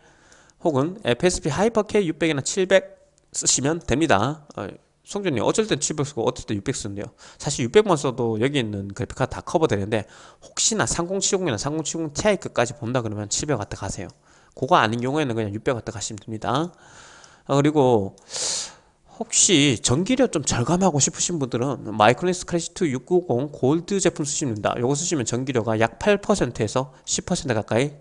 혹은 FSP 하이퍼K 600이나 700 쓰시면 됩니다. 어, 송준님 어쩔 땐 700 쓰고 어쩔 땐 600 쓰는데요. 사실 600만 써도 여기 있는 그래픽카드 다 커버 되는데 혹시나 3070이나 3070 Ti까지 본다 그러면 700 갖다 가세요. 그거 아닌 경우에는 그냥 600 갖다 가시면 됩니다. 아, 그리고 혹시 전기료 좀 절감하고 싶으신 분들은 마이크로닉스 크래시2 690 골드 제품 쓰시면 됩니다. 이거 쓰시면 전기료가 약 8%에서 10% 가까이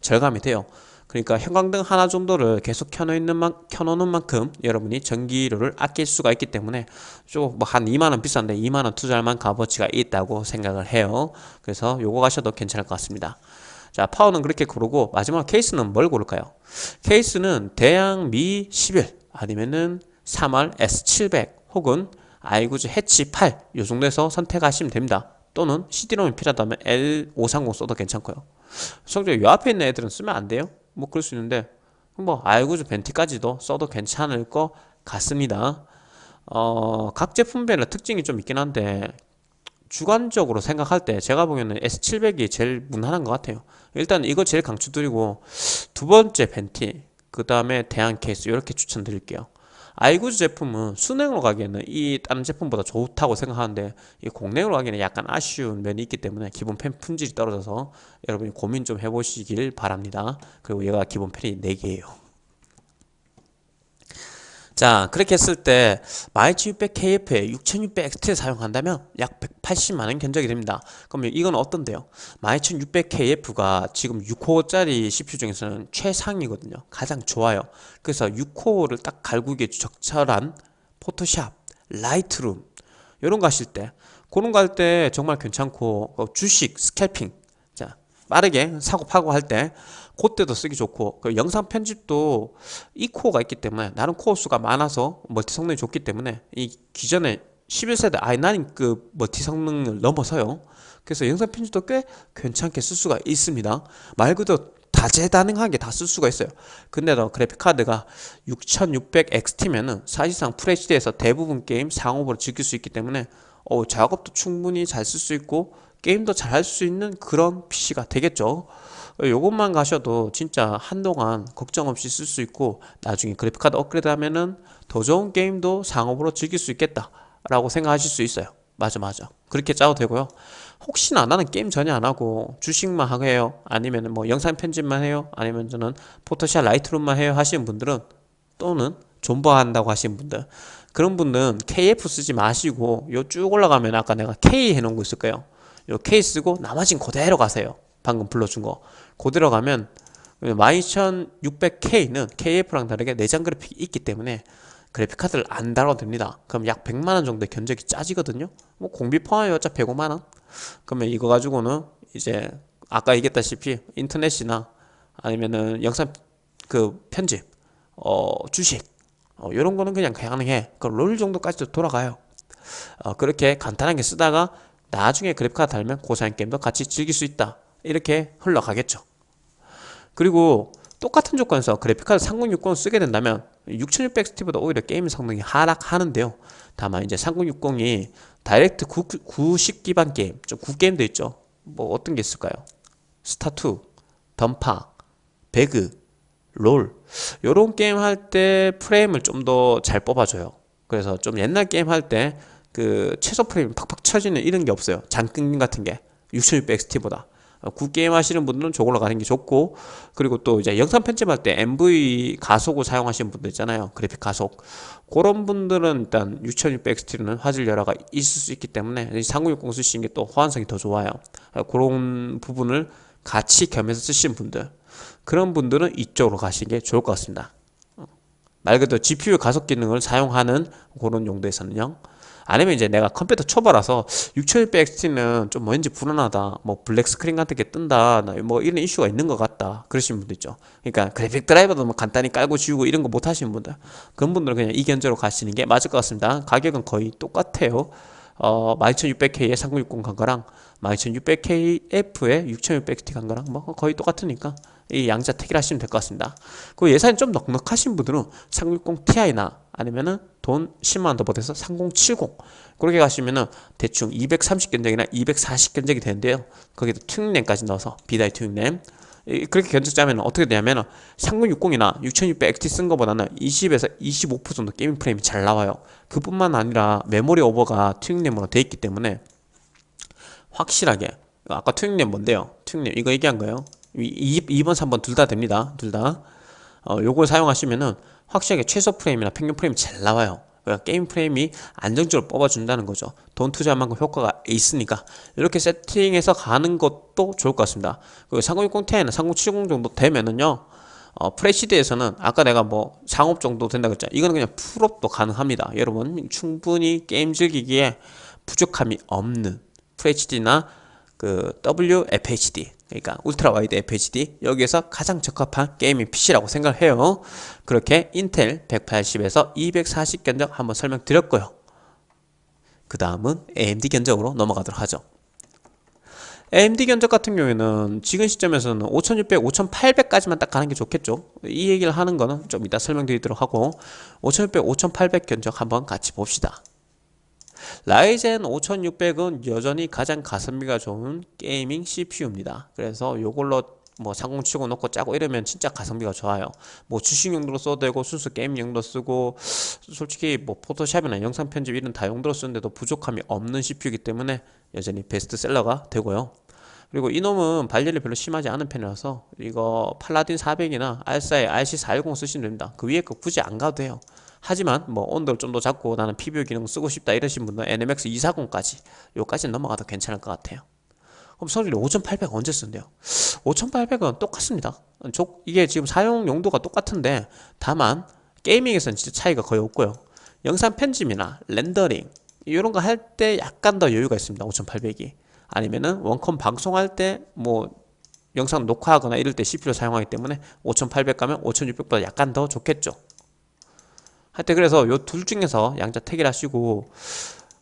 절감이 돼요 그러니까 형광등 하나 정도를 계속 켜놓는 만, 켜놓는 만큼 여러분이 전기료를 아낄 수가 있기 때문에 좀뭐한 2만원 비싼데 2만원 투자할 만 값어치가 있다고 생각을 해요. 그래서 요거 가셔도 괜찮을 것 같습니다. 자 파워는 그렇게 고르고 마지막 케이스는 뭘 고를까요? 케이스는 대양 미 11 아니면은 3월 S700 혹은 아이구즈 해치 8 요 정도에서 선택하시면 됩니다. 또는 CD롬이 필요하다면 L530 써도 괜찮고요. 성적 요 앞에 있는 애들은 쓰면 안 돼요 뭐 그럴 수 있는데 뭐 알고즈 벤티까지도 써도 괜찮을 것 같습니다. 어, 각 제품별로 특징이 좀 있긴 한데 주관적으로 생각할 때 제가 보기에는 S700이 제일 무난한 것 같아요. 일단 이거 제일 강추드리고 두 번째 벤티 그 다음에 대한 케이스 이렇게 추천드릴게요 아이구즈 제품은 순행으로 가기에는 이 다른 제품보다 좋다고 생각하는데 이 공랭으로 가기에는 약간 아쉬운 면이 있기 때문에 기본 펜 품질이 떨어져서 여러분이 고민 좀 해보시길 바랍니다. 그리고 얘가 기본 펜이 4개예요 자 그렇게 했을 때 12600KF에 6600XT를 사용한다면 약 180만원 견적이 됩니다. 그러면 이건 어떤데요? 12600KF가 지금 6코어짜리 CPU 중에서는 최상이거든요. 가장 좋아요. 그래서 6코어를 딱 갈구기에 적절한 포토샵, 라이트룸 이런 거 하실 때 그런 거 할 때 정말 괜찮고 어, 주식, scalping 자 빠르게 사고 팔고 할 때 그때도 쓰기 좋고 그 영상 편집도 이 코어가 있기 때문에 나름 코어 수가 많아서 멀티 성능이 좋기 때문에 이 기존의 11세대 i9급 그 멀티 성능을 넘어서요. 그래서 영상 편집도 꽤 괜찮게 쓸 수가 있습니다. 말 그대로 다재다능하게 다 쓸 수가 있어요. 근데도 그래픽카드가 6600XT면은 사실상 FHD에서 대부분 게임 상업으로 즐길 수 있기 때문에 어, 작업도 충분히 잘 쓸 수 있고 게임도 잘 할 수 있는 그런 PC가 되겠죠. 요것만 가셔도 진짜 한동안 걱정 없이 쓸 수 있고 나중에 그래픽카드 업그레이드 하면은 더 좋은 게임도 상업으로 즐길 수 있겠다 라고 생각하실 수 있어요. 맞아 맞아. 그렇게 짜도 되고요. 혹시나 나는 게임 전혀 안 하고 주식만 하고 해요? 아니면 뭐 영상 편집만 해요? 아니면 저는 포토샵 라이트룸만 해요? 하시는 분들은 또는 존버한다고 하시는 분들. 그런 분들은 KF 쓰지 마시고 요 쭉 올라가면 아까 내가 K 해놓은 거 있을 거예요 요 K 쓰고 나머진 그대로 가세요. 방금 불러준 거. 그대로 가면 12600K는 KF랑 다르게 내장 그래픽이 있기 때문에 그래픽 카드를 안 달아도 됩니다. 그럼 약 100만원 정도의 견적이 짜지거든요. 뭐 공비 어차피 105만원. 그러면 이거 가지고는 이제 아까 얘기했다시피 인터넷이나 아니면은 영상 그 편집 어 주식 어 요런 거는 그냥 가능해. 그롤 정도까지도 돌아가요. 어 그렇게 간단하게 쓰다가 나중에 그래픽 카드 달면 고사양 게임도 같이 즐길 수 있다. 이렇게 흘러가겠죠. 그리고 똑같은 조건에서 그래픽카드 3060을 쓰게 된다면 6600XT보다 오히려 게임 성능이 하락하는데요. 다만 이제 3060이 다이렉트 90 기반 게임 좀 구게임도 있죠. 뭐 어떤 게 있을까요? 스타2 던파 배그 롤. 요런 게임 할 때 프레임을 좀 더 잘 뽑아줘요. 그래서 좀 옛날 게임 할 때 그 최소 프레임 팍팍 처지는 이런 게 없어요. 잔끊김 같은 게. 6600XT보다. 구게임 하시는 분들은 저걸로 가는 게 좋고 그리고 또 이제 영상 편집할 때 MV 가속을 사용하시는 분들 있잖아요. 그래픽 가속. 그런 분들은 일단 6600XT는 화질 열화가 있을 수 있기 때문에 3060 쓰시는 게 또 호환성이 더 좋아요. 그런 부분을 같이 겸해서 쓰시는 분들. 그런 분들은 이쪽으로 가시는 게 좋을 것 같습니다. 말 그대로 GPU 가속 기능을 사용하는 그런 용도에서는요 아니면 이제 내가 컴퓨터 초보라서 6600XT는 좀 왠지 불안하다. 뭐 black screen 같은 게 뜬다. 뭐 이런 이슈가 있는 것 같다. 그러시는 분도 있죠. 그러니까 그래픽 드라이버도 뭐 간단히 깔고 지우고 이런 거 못 하시는 분들 그런 분들은 그냥 이 견적으로 가시는 게 맞을 것 같습니다. 가격은 거의 똑같아요. 어 12600K에 3060 간 거랑 12600KF에 6600T 간 거랑 뭐 거의 똑같으니까 이 양자 택일하시면 될 것 같습니다. 그 예산이 좀 넉넉하신 분들은 360 Ti나 아니면은 돈 10만원 더 보태서 3070 그렇게 가시면은 대충 230 견적이나 240 견적이 되는데요. 거기도 튜닝램까지 넣어서 B-die 튜닝램 그렇게 견적 짜면 어떻게 되냐면 3060이나 6600XT 쓴 거보다는 20에서 25% 정도 게임 프레임이 잘 나와요. 그뿐만 아니라 메모리 오버가 튜닝램으로 돼 있기 때문에 확실하게 아까 튜닝램 뭔데요? 튜닝램 이거 얘기한 거예요. 2, 2번, 3번 둘 다 됩니다. 둘 다. 어, 요걸 사용하시면은 확실하게 최소 프레임이나 평균 프레임이 잘 나와요. 그러니까 게임 프레임이 안정적으로 뽑아준다는 거죠. 돈 투자한 만큼 효과가 있으니까 이렇게 세팅해서 가는 것도 좋을 것 같습니다. 그리고 3060 Ti나 3070 정도 되면은요. 어, 풀HD에서는 아까 내가 뭐 상옵 정도 된다 그랬잖아요. 이거는 그냥 풀옵도 가능합니다. 여러분 충분히 게임 즐기기에 부족함이 없는 FHD나 그 WFHD 그러니까 ultra wide FHD 여기에서 가장 적합한 gaming PC라고 생각을 해요. 그렇게 인텔 180에서 240 견적 한번 설명드렸고요. 그 다음은 AMD 견적으로 넘어가도록 하죠. AMD 견적 같은 경우에는 지금 시점에서는 5600, 5800까지만 딱 가는 게 좋겠죠. 이 얘기를 하는 거는 좀 이따 설명드리도록 하고 5600, 5800 견적 한번 같이 봅시다 Ryzen 5600은 여전히 가장 가성비가 좋은 gaming CPU입니다. 그래서 요걸로 뭐3070 놓고 짜고 이러면 진짜 가성비가 좋아요. 뭐 주식 용도로 써도 되고 순수 게임 용도 쓰고 솔직히 뭐 Photoshop이나 영상 편집 이런 다용도로 쓰는데도 부족함이 없는 CPU이기 때문에 여전히 베스트셀러가 되고요. 그리고 이놈은 발열이 별로 심하지 않은 편이라서 이거 팔라딘 400이나 알사의 RC410 쓰시면 됩니다. 그 위에 거 굳이 안 가도 돼요. 하지만 뭐 온도를 좀 더 잡고 나는 PBO 기능 쓰고 싶다 이러신 분은 NMX 240까지 요까지 넘어가도 괜찮을 것 같아요. 그럼 선율이 5800 언제 쓴대요? 5800은 똑같습니다. 이게 지금 사용 용도가 똑같은데 다만 게이밍에서는 진짜 차이가 거의 없고요. 영상 편집이나 렌더링 이런 거 할 때 약간 더 여유가 있습니다 5800이. 아니면은 원컴 방송할 때 뭐 영상 녹화하거나 이럴 때 CPU를 사용하기 때문에 5800 가면 5600보다 약간 더 좋겠죠 하여튼 그래서 요 둘 중에서 양자 택일 하시고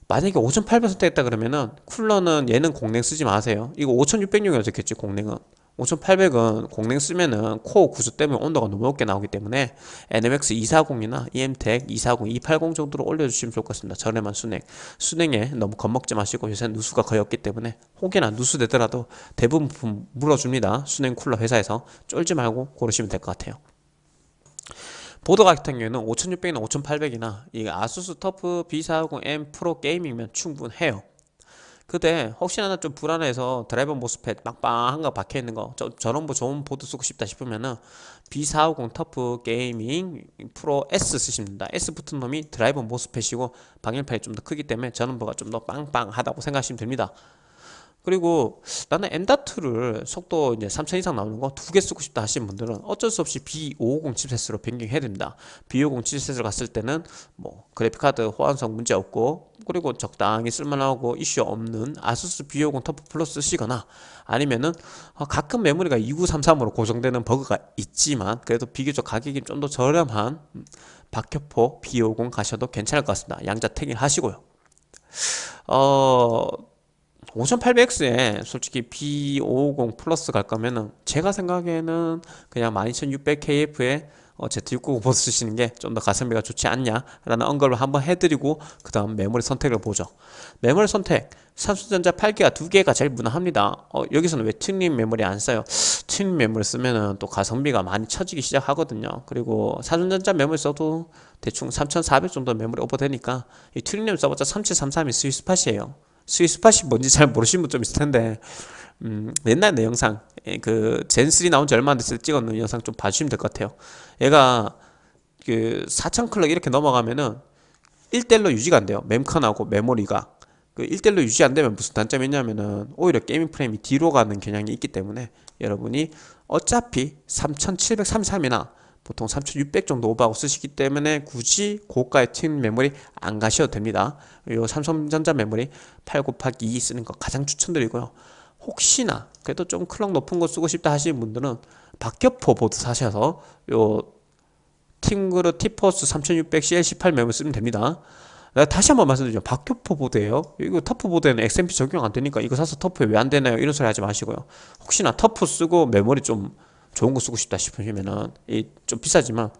만약에 5800 선택했다 그러면은 쿨러는 얘는 공랭 쓰지 마세요. 이거 5600용이라 적겠지 공랭은. 5800은 공랭 쓰면은 코어 구조 때문에 온도가 너무 높게 나오기 때문에 NMX 240이나 EMTEC 240, 280 정도로 올려주시면 좋을 것 같습니다. 저렴한 수냉. 수냉에 너무 겁먹지 마시고 요새 누수가 거의 없기 때문에 혹여나 누수 되더라도 대부분 물어줍니다. 수냉 쿨러 회사에서. 쫄지 말고 고르시면 될 것 같아요 보드 같은 경우에는 5600이나 5800이나 이 아수스 터프 B450M 프로 게이밍면 충분해요 근데 혹시나 좀 불안해서 드라이버 MOSFET 빵빵한 거 박혀있는 거 저, 저런 뭐 좋은 보드 쓰고 싶다 싶으면은 B450 TUF Gaming Pro S 쓰시면 됩니다. S 붙은 놈이 드라이버 MOSFET이고 방열판이 좀 더 크기 때문에 전원부가 좀 더 빵빵하다고 생각하시면 됩니다. 그리고 나는 M.2를 속도 이제 3000 이상 나오는 거 두 개 쓰고 싶다 하시는 분들은 어쩔 수 없이 B550 chipset으로 변경해야 됩니다. B550 chipset을 갔을 때는 뭐 그래픽카드 호환성 문제 없고 그리고 적당히 쓸만하고 이슈 없는 ASUS B550 TUF Plus 쓰시거나 아니면은 어, 가끔 메모리가 2933으로 고정되는 버그가 있지만 그래도 비교적 가격이 좀 더 저렴한 박격포 B550 가셔도 괜찮을 것 같습니다. 양자 택일 하시고요. 어 5800X에 솔직히 B550 Plus 갈 거면은 제가 생각에는 그냥 12600KF에 어, Z690 보드 쓰시는 게 좀 더 가성비가 좋지 않냐라는 언급을 한번 해드리고 그 다음 메모리 선택을 보죠. 메모리 선택 삼성전자 8기가 2개가 제일 무난합니다. 어, 여기서는 왜 튜닝 메모리 안 써요? 튜닝 메모리 쓰면은 또 가성비가 많이 처지기 시작하거든요. 그리고 삼성전자 메모리 써도 대충 3400 정도 메모리 오버 되니까 이 튜닝 메모리 써봤자 3733이 스위스팟이에요 스위스팟이 뭔지 잘 모르시는 분 좀 있을 텐데. 음, 옛날 내 영상 예, 그 Zen 3 나온 지 얼마 안 됐을 때 찍었는 영상 좀 봐주시면 될 것 같아요. 얘가 그 4000클럭 이렇게 넘어가면은 1대1로 유지가 안 돼요. mem컨하고 메모리가. 그 1대1로 유지 안 되면 무슨 단점이 있냐면은 오히려 gaming 프레임이 뒤로 가는 경향이 있기 때문에 여러분이 어차피 3733이나 보통 3600 정도 오버하고 쓰시기 때문에 굳이 고가의 튀 메모리 안 가셔도 됩니다. 요 삼성전자 메모리 8 곱하기 2 쓰는 거 가장 추천드리고요. 혹시나 그래도 좀 클럭 높은 거 쓰고 싶다 하시는 분들은 박격포 보드 사셔서 요 TeamGroup T-Force 3600 CL18 메모리 쓰면 됩니다. 다시 한번 말씀드리죠. 박격포 보드예요. 이거 TUF 보드에는 XMP 적용 안 되니까 이거 사서 TUF에 왜 안 되나요? 이런 소리 하지 마시고요. 혹시나 TUF 쓰고 메모리 좀 좋은 거 쓰고 싶다 싶으시면은 이 좀 비싸지만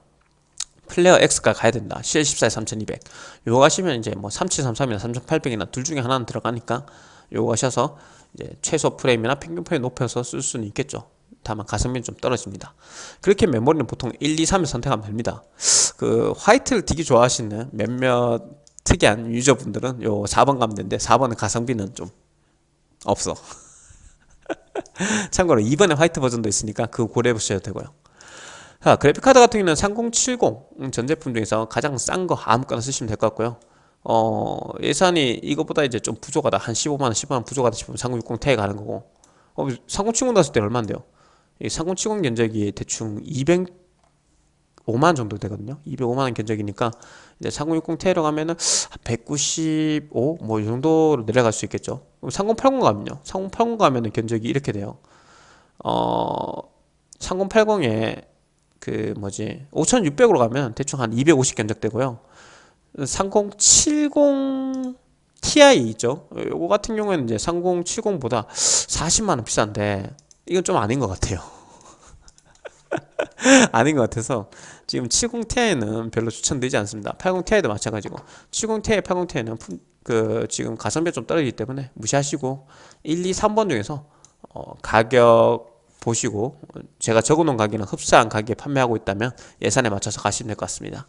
Flare X가 가야 된다. CL14에 3200. 요거 가시면 이제 뭐 3733이나 3800이나 둘 중에 하나는 들어가니까 요거 가셔서 이제 최소 프레임이나 평균 프레임 높여서 쓸 수는 있겠죠. 다만 가성비는 좀 떨어집니다. 그렇게 메모리는 보통 1, 2, 3을 선택하면 됩니다. 그 화이트를 되게 좋아하시는 몇몇 특이한 유저분들은 요 4번 가면 되는데 4번은 가성비는 좀 없어. 참고로 이번에 화이트 버전도 있으니까 그거 고려해 보셔도 되고요. 자 그래픽카드 같은 경우는 3070 음, 전 제품 중에서 가장 싼 거 아무거나 쓰시면 될 것 같고요. 어 예산이 이거보다 이제 좀 부족하다. 한 15만원 10만원 부족하다 싶으면 3060 Ti 가는 거고. 어, 3070 났을 때 얼마인데요? 이 3070 견적이 대충 205만 정도 되거든요 205만원 견적이니까 이제 3060 Ti로 가면은 195 뭐 이 정도로 내려갈 수 있겠죠. 3080 가면요. 3080 가면은 견적이 이렇게 돼요. 어 3080에 그 뭐지 5600으로 가면 대충 한 250 견적 되고요. 3070 Ti 있죠. 요거 같은 경우에는 이제 3070보다 40만원 비싼데 이건 좀 아닌 것 같아요. 아닌 것 같아서 지금 70ti는 별로 추천되지 않습니다. 80ti도 마찬가지고. 70ti, 80ti는 그 지금 가성비 좀 떨어지기 때문에 무시하시고 1, 2, 3번 중에서 어 가격 보시고 제가 적어놓은 가격은 흡사한 가격에 판매하고 있다면 예산에 맞춰서 가시면 될 것 같습니다.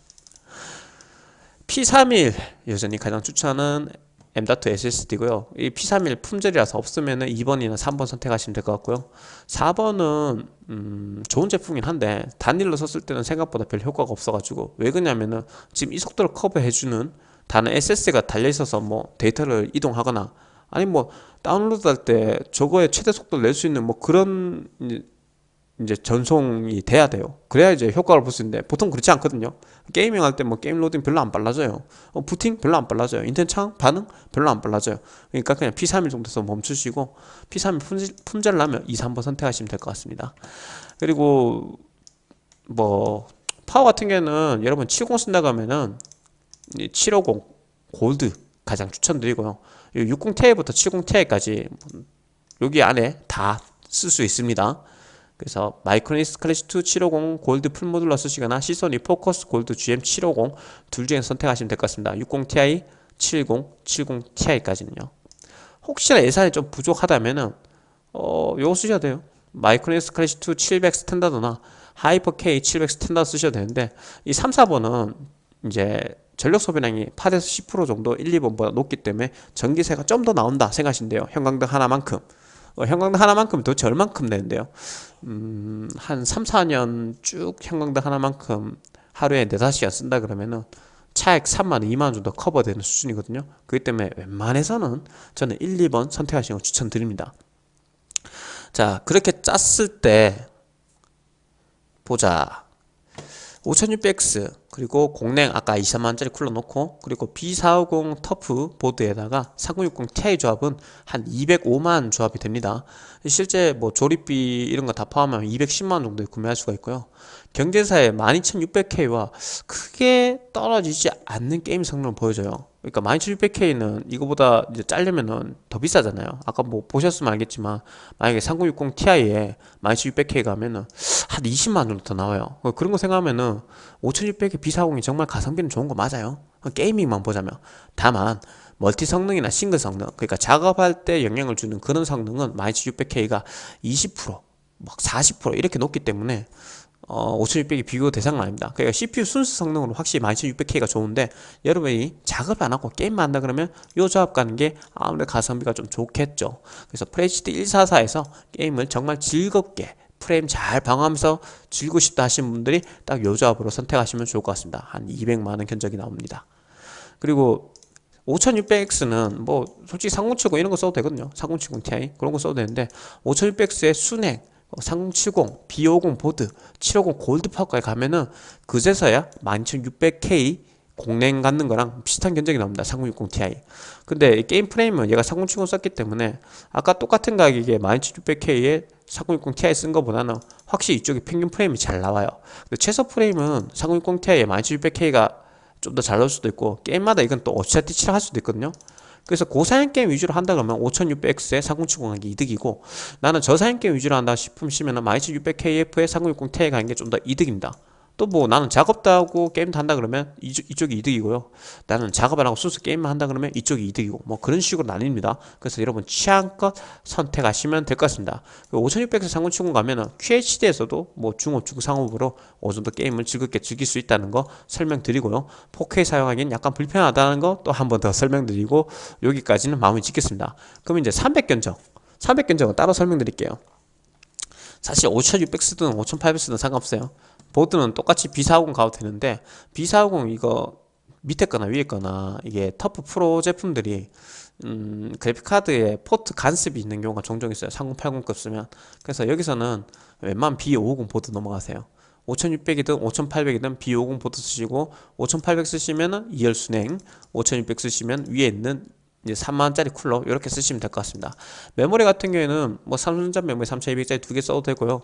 P31 여전히 가장 추천은 M.2 SSD고요. 이 P31 품절이라서 없으면 2번이나 3번 선택하시면 될 것 같고요. 4번은 음, 좋은 제품이긴 한데 단일로 썼을 때는 생각보다 별 효과가 없어가지고 왜 그러냐면은 지금 이 속도를 커버해주는 다른 SSD가 달려있어서 뭐 데이터를 이동하거나 아니 뭐 다운로드 할 때 저거에 최대 속도를 낼 수 있는 뭐 그런 이제 전송이 돼야 돼요. 그래야 이제 효과를 볼 수 있는데 보통 그렇지 않거든요. gaming 할 때 뭐 게임 로딩 별로 안 빨라져요. 어, 부팅 별로 안 빨라져요. 인터넷 창 반응 별로 안 빨라져요. 그러니까 그냥 P31 정도에서 멈추시고 P31 품질, 품절 나면 2, 3번 선택하시면 될 것 같습니다. 그리고 뭐 파워 같은 경우는 여러분 70 쓴다고 하면은 750 골드 가장 추천드리고요. 60ti부터 70ti까지 여기 안에 다 쓸 수 있습니다 그래서 Micronics Classic 2 750 Gold full modular 쓰시거나 Seasonic Focus Gold GM 750 둘 중에 선택하시면 될 것 같습니다. 60ti, 70, 70ti까지는요. 혹시나 예산이 좀 부족하다면은 어 요거 쓰셔도 돼요. 마이크로니스 클래시 2 700 스탠다드나 하이퍼 K 700 스탠다드 쓰셔도 되는데 이 3, 4번은 이제 전력 소비량이 8에서 10% 정도 1, 2번보다 높기 때문에 전기세가 좀 더 나온다 생각하시면 돼요. 형광등 하나만큼 어, 형광등 하나만큼 도대체 얼만큼 내는데요. 음, 한 3, 4년 쭉 형광등 하나만큼 하루에 4, 5시간 쓴다 그러면은 차액 3만원, 2만원 정도 커버되는 수준이거든요. 그렇기 때문에 웬만해서는 저는 1, 2번 선택하시는 걸 추천드립니다. 자 그렇게 짰을 때 보자 5600X 그리고 공랭 아까 23만원짜리 쿨러 놓고 그리고 B450 터프 보드에다가 3060 Ti 조합은 한 205만 조합이 됩니다. 실제 뭐 조립비 이런 거 다 포함하면 210만원 정도에 구매할 수가 있고요. 경쟁사의 12600K와 크게 떨어지지 않는 게임 성능을 보여줘요 그러니까 12600K는 이거보다 이제 짜려면은 더 비싸잖아요. 아까 뭐 보셨으면 알겠지만 만약에 3060 Ti에 12600K 가면은 한 20만 정도 더 나와요. 그런 거 생각하면은 5600의 B40이 정말 가성비는 좋은 거 맞아요. 게이밍만 보자면. 다만 멀티 성능이나 싱글 성능 그러니까 작업할 때 영향을 주는 그런 성능은 12600K가 20%, 막40% 이렇게 높기 때문에 어, 5600이 비교 대상은 아닙니다. 그러니까 CPU 순수 성능으로 확실히 12600K가 좋은데 여러분이 작업 안 하고 게임만 한다 그러면 요 조합 가는 게 아무래도 가성비가 좀 좋겠죠. 그래서 FHD 144에서 게임을 정말 즐겁게 프레임 잘 방어하면서 즐기고 싶다 하시는 분들이 딱 요 조합으로 선택하시면 좋을 것 같습니다. 한 200만원 견적이 나옵니다. 그리고 5600X는 뭐 솔직히 3070 이런 거 써도 되거든요. 3070 Ti 그런 거 써도 되는데 5600X의 순 행 3070, B50 보드, 750 골드 파워까지 가면은 그제서야 12600K 공랭 갖는 거랑 비슷한 견적이 나옵니다. 3060 Ti. 근데 게임 프레임은 얘가 3070 썼기 때문에 아까 똑같은 가격에 12600K에 3060 Ti 쓴 거보다는 확실히 이쪽에 평균 프레임이 잘 나와요. 근데 최소 프레임은 3060 Ti에 12600K가 좀 더 잘 나올 수도 있고 게임마다 이건 또 어치아티치를 할 수도 있거든요. 그래서 고사양 게임 위주로 한다 그러면 5600X에 4070 가는 게 이득이고 나는 저사양 게임 위주로 한다 싶으시면 12600KF에 3060 Ti 가는 게 좀 더 이득입니다. 또 뭐 나는 작업도 하고 게임도 한다 그러면 이쪽, 이쪽이 이득이고요. 나는 작업을 하고 순수 게임만 한다 그러면 이쪽이 이득이고 뭐 그런 식으로 나뉩니다. 그래서 여러분 취향껏 선택하시면 될 것 같습니다. 5600에서 상온치고 가면은 QHD에서도 뭐 중업 중고 상업으로 어느 정도 게임을 즐겁게 즐길 수 있다는 거 설명드리고요. 4K 사용하기엔 약간 불편하다는 거 또 한 번 더 설명드리고 여기까지는 마무리 짓겠습니다. 그럼 이제 300견적. 300견적은 따로 설명드릴게요. 사실 5600 쓰든 5800 쓰든 상관없어요 보드는 똑같이 B450 가도 되는데 B450 이거 밑에 거나 위에 거나 이게 터프 프로 제품들이 음, 그래픽카드에 포트 간섭이 있는 경우가 종종 있어요. 3080급 쓰면. 그래서 여기서는 웬만한 B550 보드 넘어가세요. 5600이든 5800이든 B50 보드 쓰시고 5800 쓰시면은 2열 수냉 5600 쓰시면 위에 있는 이제 3만원짜리 쿨러 이렇게 쓰시면 될 것 같습니다. 메모리 같은 경우에는 뭐 삼성전자 메모리 3200짜리 두 개 써도 되고요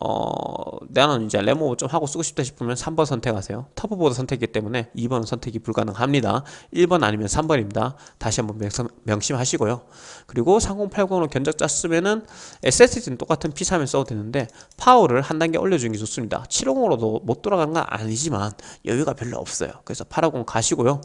어, 나는 이제 램오버 좀 하고 쓰고 싶다 싶으면 3번 선택하세요. TUF 보드 선택이기 때문에 2번 선택이 불가능합니다. 1번 아니면 3번입니다. 다시 한번 명심, 하시고요 그리고 3080으로 견적 짰으면은 SSD는 똑같은 P3을 써도 되는데 파워를 한 단계 올려주는 게 좋습니다. 750으로도 못 돌아가는 건 아니지만 여유가 별로 없어요. 그래서 850 가시고요.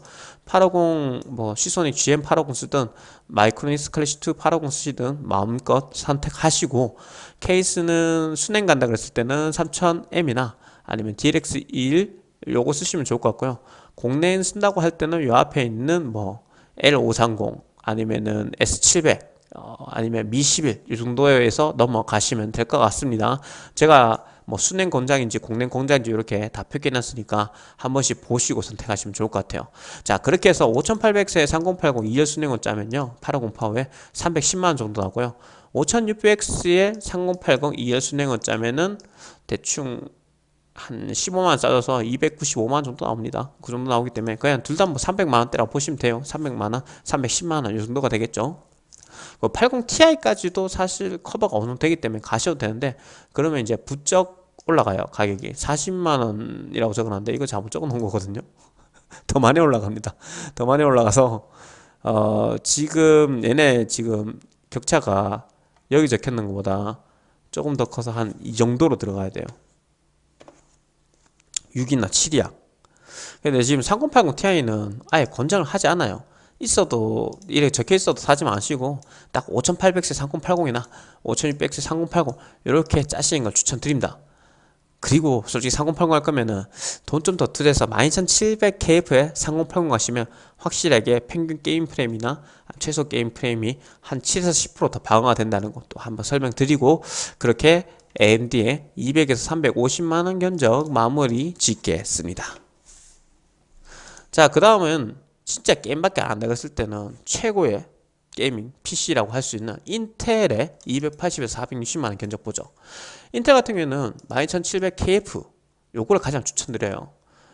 850 뭐 시소닉 GM850 쓰든 마이크로닉스 클래시2 850 쓰시든 마음껏 선택하시고 케이스는 순행 간다 그랬을 때는 3000M이나 아니면 DLX21 요거 쓰시면 좋을 것 같고요. 공내인 쓴다고 할 때는 요 앞에 있는 뭐 L530 아니면은 S700 어, 아니면 미11 이 정도에서 넘어가시면 될 것 같습니다. 제가 뭐 순행 공장인지 공냉 공장인지 이렇게 다 표기해놨으니까 한 번씩 보시고 선택하시면 좋을 것 같아요. 자 그렇게 해서 5800세에 3080 2열 순행을 짜면요. 850 파워에 310만원 정도 나고요. 5600X에 3080 2열 순행을 짜면은 대충 한 15만원 짜져서 295만원 정도 나옵니다. 그 정도 나오기 때문에 그냥 둘 다 뭐 300만원대라고 보시면 돼요. 300만원 310만원 이 정도가 되겠죠. 80ti까지도 그 사실 커버가 어느 정도 되기 때문에 가셔도 되는데 그러면 이제 부쩍 올라가요 가격이. 40만원이라고 적어놨는데 이거 잘못 적어놓은 거거든요. 더 많이 올라갑니다. 더 많이 올라가서 어 지금 얘네 지금 격차가 여기 적혀있는 것보다 조금 더 커서 한 이 정도로 들어가야 돼요. 6이나 7이야. 근데 지금 3080 Ti는 아예 권장을 하지 않아요. 있어도 이렇게 적혀 있어도 사지 마시고 딱 5800세 3080이나 5600세 3080 이렇게 짜시는 걸 추천드립니다 그리고 솔직히 3080 할 거면은 돈 좀 더 투자해서 12700KF에 3080 가시면 확실하게 평균 게임 프레임이나 최소 게임 프레임이 한 7에서 10%더 방어가 된다는 것도 한번 설명드리고 그렇게 AMD의 200에서 350만원 견적 마무리 짓겠습니다. 자, 그 다음은 진짜 게임밖에 안 나갔을 때는 최고의 gaming PC라고 할 수 있는 Intel의 280에서 460만원 견적 보죠. 인텔 같은 경우에는 12700KF 요거를 가장 추천드려요.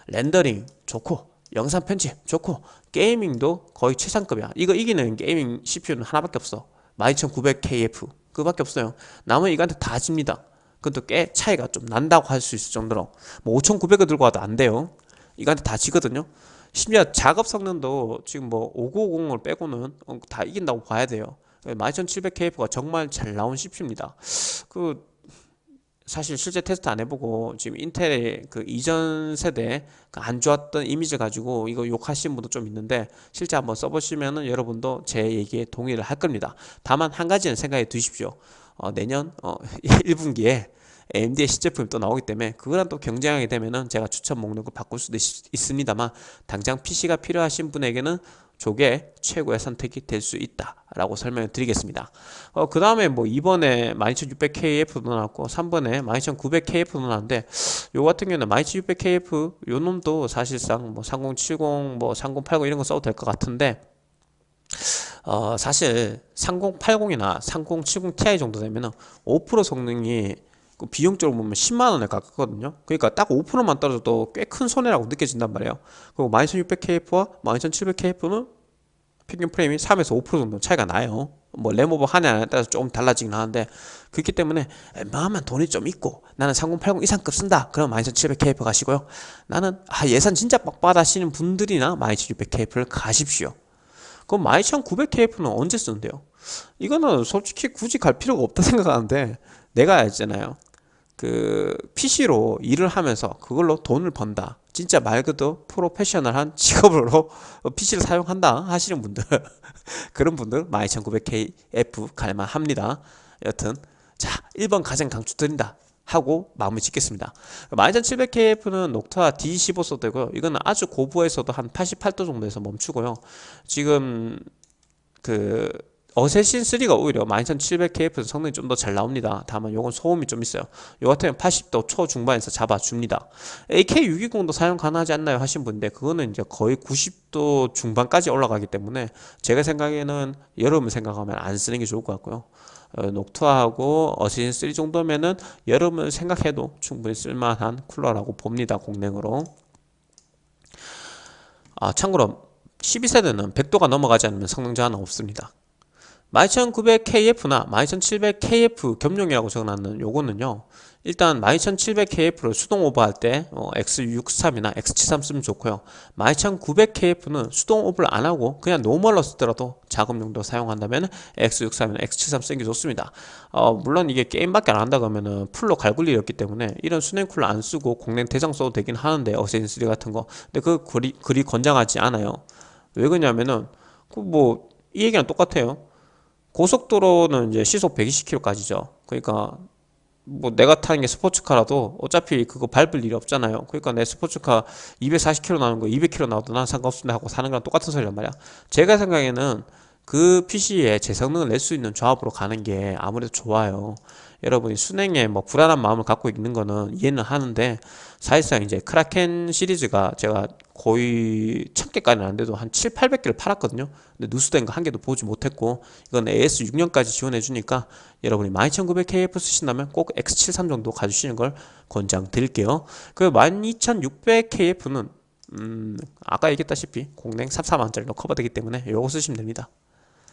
렌더링 좋고 영상 편집 좋고 게이밍도 거의 최상급이야. 이거 이기는 게이밍 CPU는 하나밖에 없어. 12900KF 그밖에 없어요. 남은 이거한테 다 집니다. 그것도 꽤 차이가 좀 난다고 할 수 있을 정도로 뭐 5900을 들고 와도 안 돼요. 이거한테 다 지거든요. 심지어 작업 성능도 지금 뭐 5950을 빼고는 어, 다 이긴다고 봐야 돼요. 12700KF가 정말 잘 나온 CPU입니다. 그 사실 실제 테스트 안 해보고 지금 인텔의 그 이전 세대 그안 좋았던 이미지 가지고 이거 욕하시는 분도 좀 있는데 실제 한번 써보시면은 여러분도 제 얘기에 동의를 할 겁니다. 다만 한 가지는 생각해 두십시오. 어, 내년 어, 1분기에 AMD의 시제품이 또 나오기 때문에 그거랑 또 경쟁하게 되면은 제가 추천 목록을 바꿀 수도 있, 습니다만 당장 PC가 필요하신 분에게는 저게 최고의 선택이 될 수 있다라고 설명을 드리겠습니다. 어, 그 다음에 뭐 2번에 12600KF도 나왔고 3번에 12900KF도 나왔는데 요 같은 경우는 12600KF 요 놈도 사실상 뭐 3070, 뭐 3080 이런 거 써도 될 것 같은데 어, 사실 3080이나 3070 Ti 정도 되면은 5% 성능이 그 비용적으로 보면 10만원에 가깝거든요. 그러니까 딱 5%만 떨어져도 꽤 큰 손해라고 느껴진단 말이에요. 그리고 12600KF와 12700KF는 평균 프레임이 3에서 5% 정도 차이가 나요. 뭐 램오버 하냐에 따라서 조금 달라지긴 하는데 그렇기 때문에 웬만하면 돈이 좀 있고 나는 3080 이상급 쓴다. 그럼 12700KF 가시고요. 나는 아 예산 진짜 빡빡 하시는 분들이나 12700KF를 가십시오. 그럼 12900KF는 언제 쓰는데요? 이거는 솔직히 굳이 갈 필요가 없다 생각하는데 내가 알잖아요. 그 PC로 일을 하면서 그걸로 돈을 번다. 진짜 말 그대로 프로페셔널한 직업으로 PC를 사용한다 하시는 분들 그런 분들 12900KF 갈만합니다. 여튼 자 1번 가장 강추드린다 하고 마무리 짓겠습니다. 12700KF는 녹타 D15 써도 되고요 이거는 아주 고부에서도 한 88도 정도에서 멈추고요. 지금 그 어세신 3가 오히려 12700KF 성능이 좀 더 잘 나옵니다. 다만 요건 소음이 좀 있어요. 요 같은 80도 초중반에서 잡아줍니다. AK620도 사용 가능하지 않나요? 하신 분인데 그거는 이제 거의 90도 중반까지 올라가기 때문에 제가 생각에는 여름을 생각하면 안 쓰는 게 좋을 것 같고요. 어, 녹투하고 어세신 3 정도면은 여름을 생각해도 충분히 쓸만한 쿨러라고 봅니다 공랭으로. 아 참고로 12세대는 100도가 넘어가지 않으면 성능 저하는 없습니다 12900KF나 12700KF 겸용이라고 적어놨는 요거는요 일단 12700KF를 수동 오버할 때 어, X63이나 X73 쓰면 좋고요. 12900KF는 수동 오버를 안하고 그냥 normal로 쓰더라도 작업 용도 사용한다면 X63이나 X73 쓰는 게 좋습니다. 어, 물론 이게 게임밖에 안 한다 그러면은 full로 갈굴 일이 없기 때문에 이런 수냉 쿨러 안 쓰고 공랭 대장 써도 되긴 하는데 Assassin 3 같은 거. 근데 그 그리, 그리 권장하지 않아요. 왜 그러냐면은 그 뭐 이 얘기랑 똑같아요 고속도로는 이제 시속 120km까지죠. 그러니까 뭐 내가 타는 게 스포츠카라도 어차피 그거 밟을 일이 없잖아요. 그러니까 내 스포츠카 240km 나오는 거 200km 나와도 난 상관없습니다 하고 사는 거랑 똑같은 소리란 말이야. 제가 생각에는 그 PC에 제 성능을 낼 수 있는 조합으로 가는 게 아무래도 좋아요. 여러분이 순행에 뭐 불안한 마음을 갖고 있는 거는 이해는 하는데 사실상 이제 크라켄 시리즈가 제가 거의 1000개까지는 안 돼도 한 7, 800개를 팔았거든요. 근데 누수된 거 한 개도 보지 못했고 이건 AS 6년까지 지원해 주니까 여러분이 12900KF 쓰신다면 꼭 X73 정도 가주시는 걸 권장 드릴게요. 그 12600KF는 음 아까 얘기했다시피 공랭 34만원짜리로 커버되기 때문에 이거 쓰시면 됩니다.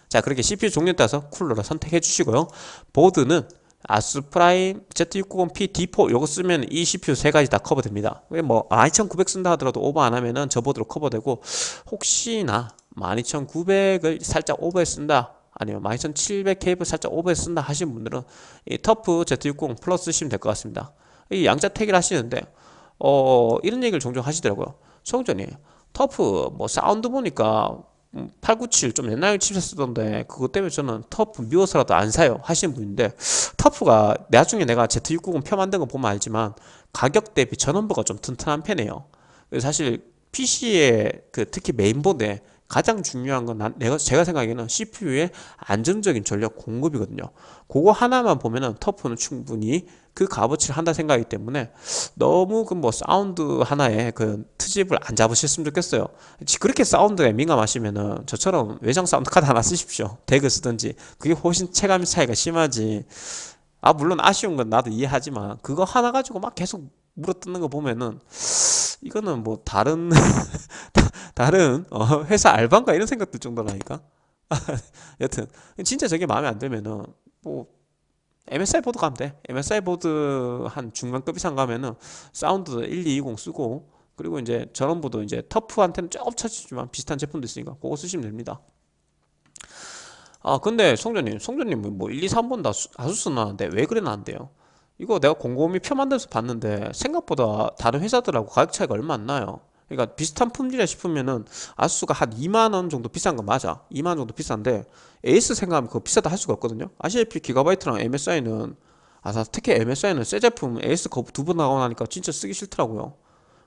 자 그렇게 CPU 종류에 따라서 쿨러를 선택해 주시고요. 보드는 ASUS PRIME Z690P D4 요거 쓰면 이 CPU 세 가지 다 커버됩니다. 뭐 12900 쓴다 하더라도 오버 안 하면은 저 보드로 커버되고 혹시나 12900을 살짝 오버해 쓴다 아니면 12700K를 살짝 오버해 쓴다 하시는 분들은 이 TUF Z690 PLUS 쓰시면 될 것 같습니다. 이 양자 택일 하시는데 어 이런 얘기를 종종 하시더라고요. 성전님 TUF 뭐 사운드 보니까 897 좀 옛날 칩셋 쓰던데 그것 때문에 저는 TUF 미워서라도 안 사요 하시는 분인데 TUF가 나중에 내가 Z690 표 만든 거 보면 알지만 가격 대비 전원부가 좀 튼튼한 편이에요 사실 PC에 그 특히 메인보드에 가장 중요한 건 난, 내가 제가 생각에는 CPU의 안정적인 전력 공급이거든요. 그거 하나만 보면은 TUF는 충분히 그 값어치를 한다 생각이기 때문에 너무 그 뭐 사운드 하나에 그 트집을 안 잡으셨으면 좋겠어요. 그렇게 사운드에 민감하시면은 저처럼 외장 사운드 카드 하나 쓰십시오. DAC을 쓰든지 그게 훨씬 체감 차이가 심하지. 아 물론 아쉬운 건 나도 이해하지만 그거 하나 가지고 막 계속 물어뜯는 거 보면은 이거는 뭐 다른 다른 어, 회사 알바인가 이런 생각 들 정도라니까 여튼 진짜 저게 마음에 안 들면은 뭐 MSI 보드 가면 돼. MSI 보드 한 중간급 이상 가면은 사운드 1220 쓰고 그리고 이제 전원부도 이제 TUF한테는 조금 차지지만 비슷한 제품도 있으니까 그거 쓰시면 됩니다. 아 근데 송전님 송전님 뭐 1, 2, 3번 다 ASUS 나왔는데 왜 그래 나왔대요? 이거 내가 곰곰이 표 만들어서 봤는데 생각보다 다른 회사들하고 가격 차이가 얼마 안 나요 그러니까 비슷한 품질이라 싶으면은 ASUS가 한 2만원 정도 비싼 거 맞아. 2만원 정도 비싼데 AS 생각하면 그거 비싸다 할 수가 없거든요. 아시다시피 기가바이트랑 MSI는 아 특히 MSI는 새 제품 AS 거부 두번 나가고 나니까 진짜 쓰기 싫더라고요.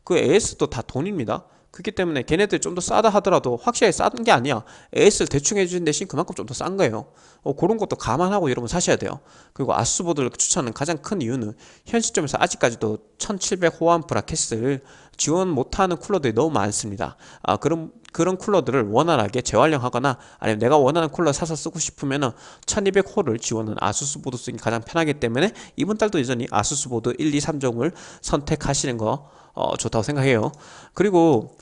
그 AS도 다 돈입니다 그렇기 때문에 걔네들 좀 더 싸다 하더라도 확실하게 싼 게 아니야. AS를 대충 해주는 대신 그만큼 좀 더 싼 거예요. 어, 그런 것도 감안하고 여러분 사셔야 돼요. 그리고 ASUS 보드를 추천하는 가장 큰 이유는 현 시점에서 아직까지도 1700 호환 브라켓을 지원 못하는 쿨러들이 너무 많습니다. 아 그런 그런 쿨러들을 원활하게 재활용하거나 아니면 내가 원하는 쿨러 사서 쓰고 싶으면 은 1200 hole을 지원하는 ASUS 보드 쓰기 가장 편하기 때문에 이번 달도 여전히 ASUS 보드 1, 2, 3종을 선택하시는 거 어, 좋다고 생각해요. 그리고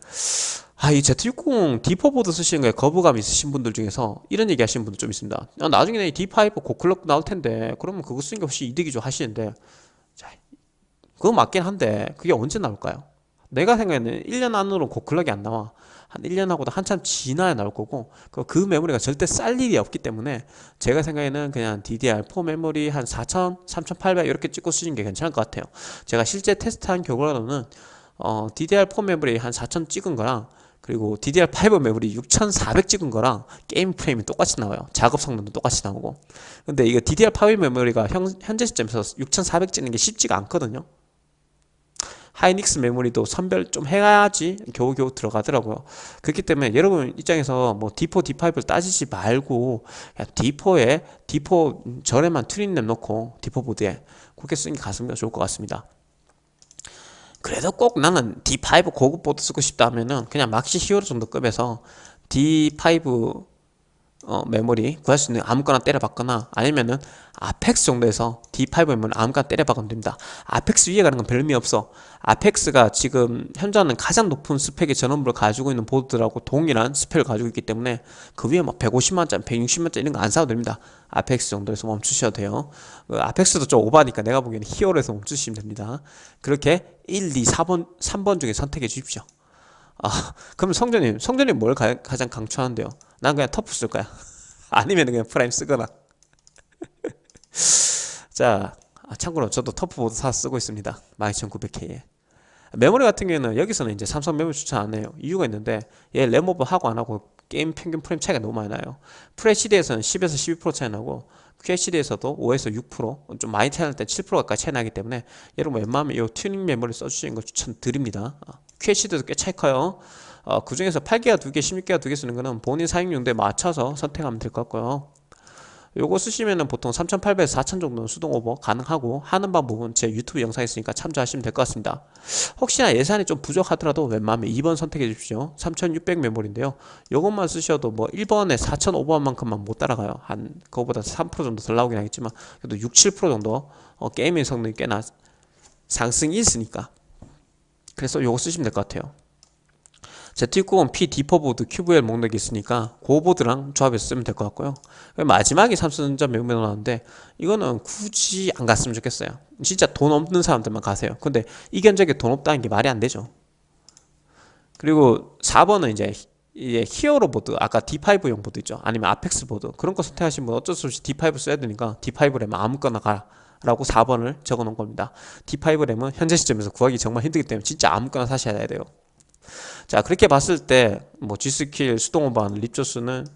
아, 이 Z60 D4 보드 쓰시는 거에 거부감 있으신 분들 중에서 이런 얘기 하시는 분들 좀 있습니다. 아, 나중에 D5 고클럭 나올 텐데 그러면 그거 쓰는 게 훨씬 이득이죠? 하시는데 자, 그거 맞긴 한데 그게 언제 나올까요? 내가 생각에는 1년 안으로 고클럭이 안 나와 한 1년하고도 한참 지나야 나올 거고 그 메모리가 절대 쌀 일이 없기 때문에 제가 생각에는 그냥 DDR4 메모리 한 4000, 3800 이렇게 찍고 쓰시는 게 괜찮을 것 같아요. 제가 실제 테스트한 결과로는 어, DDR4 메모리 한 4000 찍은 거랑 그리고 DDR5 메모리 6400 찍은 거랑 게임 프레임이 똑같이 나와요. 작업 성능도 똑같이 나오고. 근데 이거 DDR5 메모리가 현, 현재 시점에서 6400 찍는 게 쉽지가 않거든요 하이닉스 메모리도 선별 좀 해야지 겨우겨우 들어가더라고요. 그렇기 때문에 여러분 입장에서 뭐 D4, D5를 따지지 말고 D4에 D4 전에만 튜닝램 넣고 D4 보드에 그렇게 쓰는 게 가성비 좋을 것 같습니다. 그래도 꼭 나는 D5 고급 보드 쓰고 싶다 하면은 그냥 MAXIMUS HERO 정도 급에서 D5 어, 메모리 구할 수 있는 아무거나 때려박거나 아니면은 APEX 정도에서 D5 메모리 아무거나 때려박으면 됩니다. APEX 위에 가는 건 별 의미 없어. APEX가 지금 현재는 가장 높은 스펙의 전원부를 가지고 있는 보드들하고 동일한 스펙을 가지고 있기 때문에 그 위에 막 150만짜리 160만짜리 이런 거 안 사도 됩니다. APEX 정도에서 멈추셔도 돼요. 그 APEX도 좀 오바니까 내가 보기에는 HERO에서 멈추시면 됩니다. 그렇게 1, 2, 4번 3번 중에 선택해 주십시오. 아 그럼 성전님 성전님 뭘 가, 장 강추하는데요 난 그냥 TUF 쓸 거야. 아니면 그냥 PRIME 쓰거나. 자 아, 참고로 저도 TUF 보드 사 쓰고 있습니다. 12900K에. 메모리 같은 경우에는 여기서는 이제 삼성 메모리 추천 안 해요. 이유가 있는데 얘 램오버 하고 안 하고 게임 평균 프레임 차이가 너무 많이 나요. FHD에서는 10에서 12% 차이 나고 QHD에서도 5에서 6%좀 많이 차이 날때 7% 가까이 차이 나기 때문에 여러분 웬만하면 이 튜닝 메모리 써주시는 걸 추천드립니다. QHD도 꽤 차이 커요 어, 그 중에서 8기가 2개, 16기가 2개 쓰는 거는 본인 사용 용도에 맞춰서 선택하면 될 것 같고요. 요거 쓰시면은 보통 3800에서 4000 정도는 수동 오버 가능하고 하는 방법은 제 유튜브 영상에 있으니까 참조하시면 될 것 같습니다. 혹시나 예산이 좀 부족하더라도 웬만하면 2번 선택해 주십시오. 3600 메모리인데요. 요것만 쓰셔도 뭐 1번에 4000 오버만큼은 못 따라가요. 한 그거보다 3% 정도 덜 나오긴 하겠지만 그래도 6, 7% 정도 어, 게이밍 성능이 꽤나 상승이 있으니까. 그래서 요거 쓰시면 될 것 같아요 Z690-P D4 보드 QVL 목록이 있으니까 그 보드랑 조합해서 쓰면 될 것 같고요. 마지막에 삼성전자 램 나왔는데 이거는 굳이 안 갔으면 좋겠어요. 진짜 돈 없는 사람들만 가세요. 근데 이 견적에 돈 없다는 게 말이 안 되죠. 그리고 4번은 이제 이제 HERO 보드 아까 D5용 보드 있죠? 아니면 APEX 보드. 그런 거 선택하시면 어쩔 수 없이 D5 써야 되니까 D5 램 아무거나 가라 라고 4번을 적어 놓은 겁니다. D5 램은 현재 시점에서 구하기 정말 힘들기 때문에 진짜 아무거나 사셔야 돼요 자 그렇게 봤을 때 뭐 G.SKILL 수동오버 Ripjaws는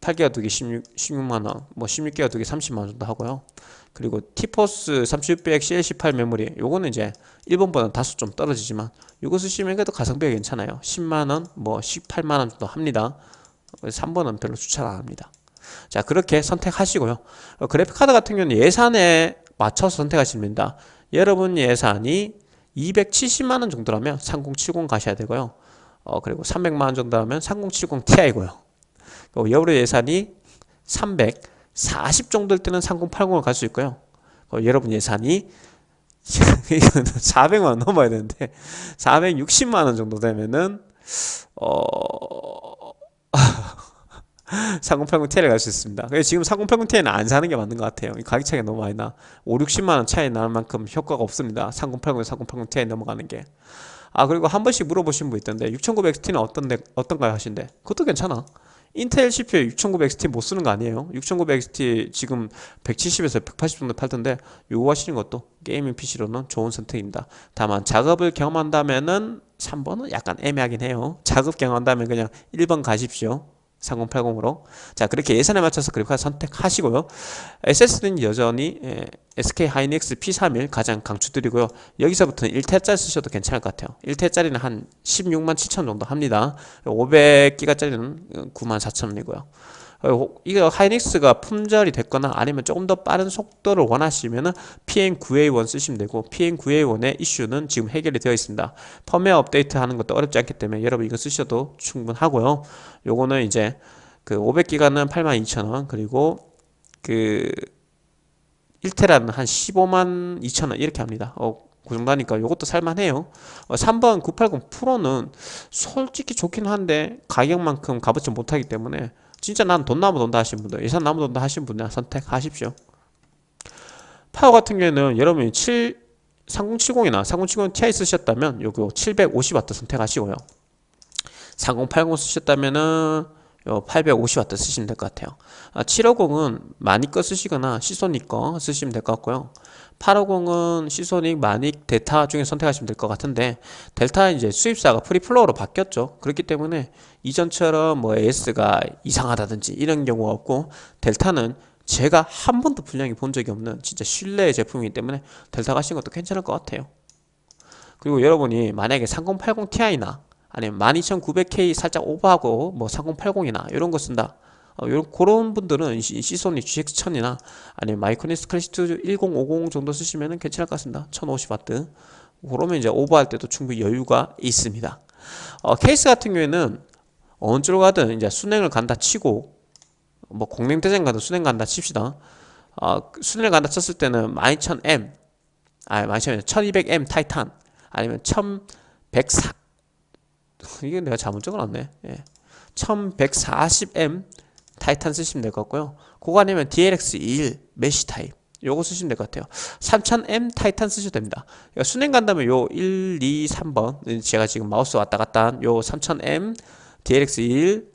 8기가 두개 16, 16만원 뭐 16기가 두개 30만원 정도 하고요. 그리고 티포스 3600 CL18 메모리 요거는 이제 1번보다는 다소 좀 떨어지지만 요거 쓰시면 그래도 가성비가 괜찮아요. 10만원 뭐 18만원 정도 합니다. 3번은 별로 추천 안 합니다. 자 그렇게 선택하시고요. 어, 그래픽카드 같은 경우는 예산에 맞춰서 선택하시면 됩니다. 여러분 예산이 270만원 정도라면 3070 가셔야 되고요 어, 그리고 300만원 정도라면 3070 Ti고요 여러 예산이 340 정도일 때는 3080을 갈 수 있고요. 어, 여러분 예산이 400만 넘어야 되는데 460만 원 정도 되면은 어 3080 Ti를 갈 수 있습니다. 지금 3080 Ti는 안 사는 게 맞는 것 같아요. 가격 차이가 너무 많이 나. 5, 60만 원 차이 나는 만큼 효과가 없습니다. 3080, 3080 Ti 넘어가는 게. 아 그리고 한 번씩 물어보신 분 있던데 6900XT는 어떤데 어떤가요 하신데 그것도 괜찮아. 인텔 CPU 6900XT 못 쓰는 거 아니에요 6900XT 지금 170에서 180 정도 팔던데 요거 하시는 것도 게이밍 PC로는 좋은 선택입니다 다만 작업을 경험한다면은 3번은 약간 애매하긴 해요 작업 경험한다면 그냥 1번 가십시오 3080으로. 자 그렇게 예산에 맞춰서 그래픽카드 선택하시고요. SSD는 여전히 예, SK 하이닉스 P31 가장 강추드리고요. 여기서부터는 1테짜리 쓰셔도 괜찮을 것 같아요. 1테짜리는 한 16만 7천 정도 합니다. 500기가짜리는 9만 4천 원이고요 이거 하이닉스가 품절이 됐거나 아니면 조금 더 빠른 속도를 원하시면은 PM9A1 쓰시면 되고 PM9A1의 이슈는 지금 해결이 되어 있습니다. 펌웨어 업데이트 하는 것도 어렵지 않기 때문에 여러분 이거 쓰셔도 충분하고요. 요거는 이제 그 500기가는 82,000원 그리고 그 1테라는 한 15만 2천원 이렇게 합니다. 어, 그 정도 하니까 이것도 살만해요. 어, 3번 980 프로는 솔직히 좋긴 한데 가격만큼 값어치 못하기 때문에 진짜 난 돈 나무 돈다 하신 분들 예산 나무 돈다 하신 분들 선택하십시오. 파워 같은 경우에는 여러분이 7 3070이나 3070 Ti 쓰셨다면 요거 750W 선택하시고요. 3080 쓰셨다면은 요 850W 쓰시면 될 것 같아요. 아, 750은 많이 거 쓰시거나 시소니 거 쓰시면 될 것 같고요. 850은 시소닉, 마닉, 델타 중에 선택하시면 될 것 같은데 델타 이제 수입사가 프리플로우로 바뀌었죠. 그렇기 때문에 이전처럼 뭐 AS가 이상하다든지 이런 경우가 없고 델타는 제가 한 번도 불량을 본 적이 없는 진짜 신뢰의 제품이기 때문에 델타 가시는 것도 괜찮을 것 같아요. 그리고 여러분이 만약에 3080 Ti나 아니면 12900K 살짝 오버하고 뭐 3080이나 이런 거 쓴다. 어, 그런 분들은 시소닉 GX1000이나 아니면 마이크로니스 클래시트 1050 정도 쓰시면 괜찮을 것 같습니다 1050W 그러면 이제 오버할 때도 충분히 여유가 있습니다 어, 케이스 같은 경우에는 쪽으로 가든 이제 순행을 간다 치고 뭐 공랭대장 가든 순행 간다 칩시다. 어, 순행을 간다 쳤을 때는 12000M 아 12000M 1200M 타이탄 아니면 1104 이게 내가 잘못 적어놨네. 예. 1140M 타이탄 쓰시면 될 것 같고요. 그거 아니면 DLX21 mesh 타입. 요거 쓰시면 될 것 같아요. 3000M 타이탄 쓰셔도 됩니다. 그러니까 수냉 간다면 요 1, 2, 3번 제가 지금 마우스 왔다 갔다 한 요 3000M DLX21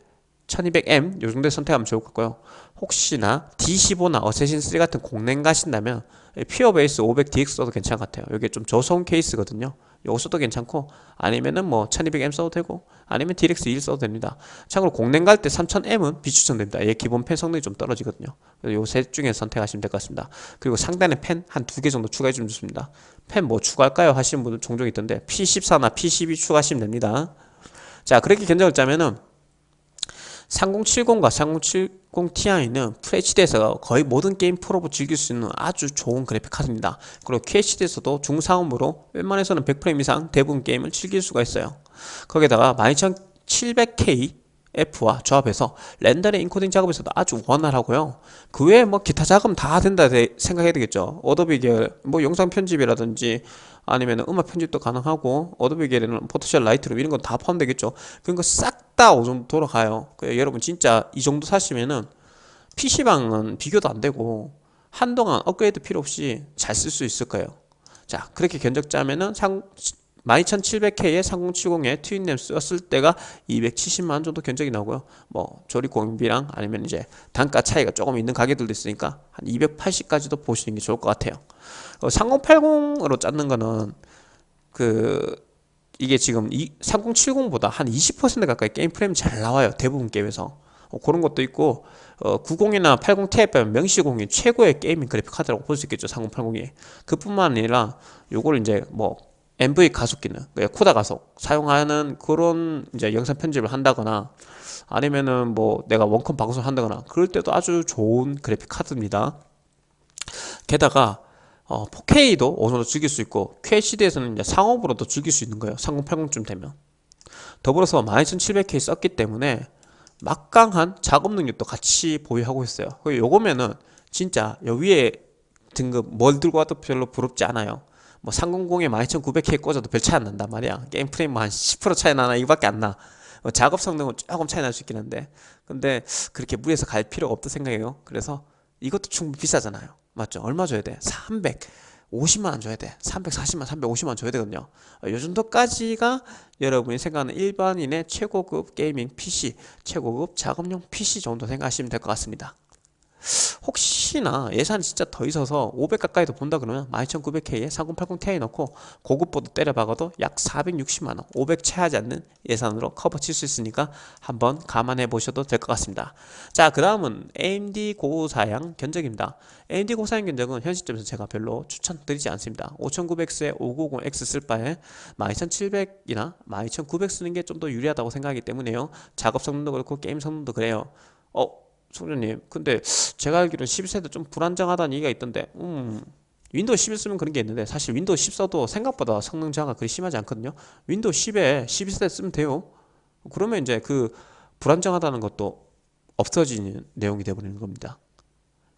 1200M 요 정도에 선택하면 좋을 것 같고요. 혹시나 D15나 어세신3 같은 공랭 가신다면 퓨어 베이스 500DX 써도 괜찮을 것 같아요. 이게 좀 저소음 케이스거든요. 요거 써도 괜찮고 아니면은 뭐 1200M 써도 되고 아니면 DX 1 써도 됩니다. 참고로 공랭 갈 때 3000M은 비추천됩니다. 얘 기본 펜 성능이 좀 떨어지거든요. 요셋 중에 선택하시면 될 것 같습니다. 그리고 상단에 펜 한 두 개 정도 추가해 주면 좋습니다. 펜 뭐 추가할까요? 하시는 분들 종종 있던데 P14나 P12 추가하시면 됩니다 자 그렇게 견적을 짜면은 3070과 3070 Ti는 FHD에서 거의 모든 게임 프로브 즐길 수 있는 아주 좋은 그래픽 카드입니다. 그리고 QHD에서도 중상음으로 웬만해서는 100프레임 이상 대부분 게임을 즐길 수가 있어요. 거기다가 12700K F와 조합해서 렌더링 인코딩 작업에서도 아주 원활하고요. 그 외에 뭐 기타 작업 다 된다 생각해야 되겠죠. 어도비 계열, 뭐 영상 편집이라든지 아니면 음악 편집도 가능하고 어도비 계열에는 포토샵 라이트룸 이런 건 다 포함되겠죠. 거 싹 다 오 정도 돌아가요. 그 여러분 진짜 이 정도 사시면은 PC방은 비교도 안 되고 한동안 업그레이드 필요 없이 잘 쓸 수 있을 거예요. 자, 그렇게 견적 짜면은 상, 12700K에 3070에 twin램 썼을 때가 270만원 정도 견적이 나오고요 뭐 조립 공임비랑 아니면 이제 단가 차이가 조금 있는 가게들도 있으니까 한 280까지도 보시는 게 좋을 것 같아요 어, 3080으로 짰는 거는 그 이게 지금 3070보다 한 20% 가까이 게임 프레임 잘 나와요 대부분 게임에서. 어, 그런 것도 있고 어, 90이나 80 Ti 빼면 명실공히 최고의 게이밍 그래픽 카드라고 볼 수 있겠죠 3080이. 그뿐만 아니라 요걸 이제 뭐 MV 가속기는 그러니까 코다 가속 사용하는 그런 이제 영상 편집을 한다거나 아니면은 뭐 내가 원컴 방송을 한다거나 그럴 때도 아주 좋은 그래픽 카드입니다. 게다가 어, 4K도 어느 정도 즐길 수 있고 QHD에서는 이제 상업으로도 즐길 수 있는 거예요. 3080쯤 되면. 더불어서 12700K 썼기 때문에 막강한 작업 능력도 같이 보유하고 있어요. 요거면은 진짜 여 위에 등급 뭘 들고 와도 별로 부럽지 않아요. 뭐 300에 12900K 꽂아도 별 차이 안 난단 말이야. 게임 프레임 한10% 차이 나나 이거밖에 안나. 뭐 작업 성능은 조금 차이 날 수 있긴 한데. 근데 그렇게 무리해서 갈 필요가 없다 생각해요. 그래서 이것도 충분히 비싸잖아요 맞죠? 얼마 줘야 돼? 300 50만원 줘야 돼 340만 350만원 줘야 되거든요 어, 요 정도까지가 여러분이 생각하는 일반인의 최고급 게이밍 PC 최고급 작업용 PC 정도 생각하시면 될 것 같습니다 혹시나 예산이 진짜 더 있어서 500 가까이도 본다 그러면 12900K에 3080 Ti 넣고 고급보드 때려박아도 약 460만원 500 채하지 않는 예산으로 커버 칠 수 있으니까 한번 감안해 보셔도 될 것 같습니다. 자 그 다음은 AMD 고사양 견적입니다. AMD 고사양 견적은 현 시점에서 제가 별로 추천드리지 않습니다. 5900X에 590X 쓸 바에 12700이나 12900 쓰는 게 좀 더 유리하다고 생각하기 때문에요. 작업 성능도 그렇고 게임 성능도 그래요. 어 송주님. 근데 제가 알기로는 12세대 좀 불안정하다는 얘기가 있던데 음 윈도우 11 쓰면 그런 게 있는데 사실 윈도우 10 써도 생각보다 성능 저하가 그리 심하지 않거든요. 윈도우 10에 12세대 쓰면 돼요. 그러면 이제 그 불안정하다는 것도 없어지는 내용이 되어버리는 겁니다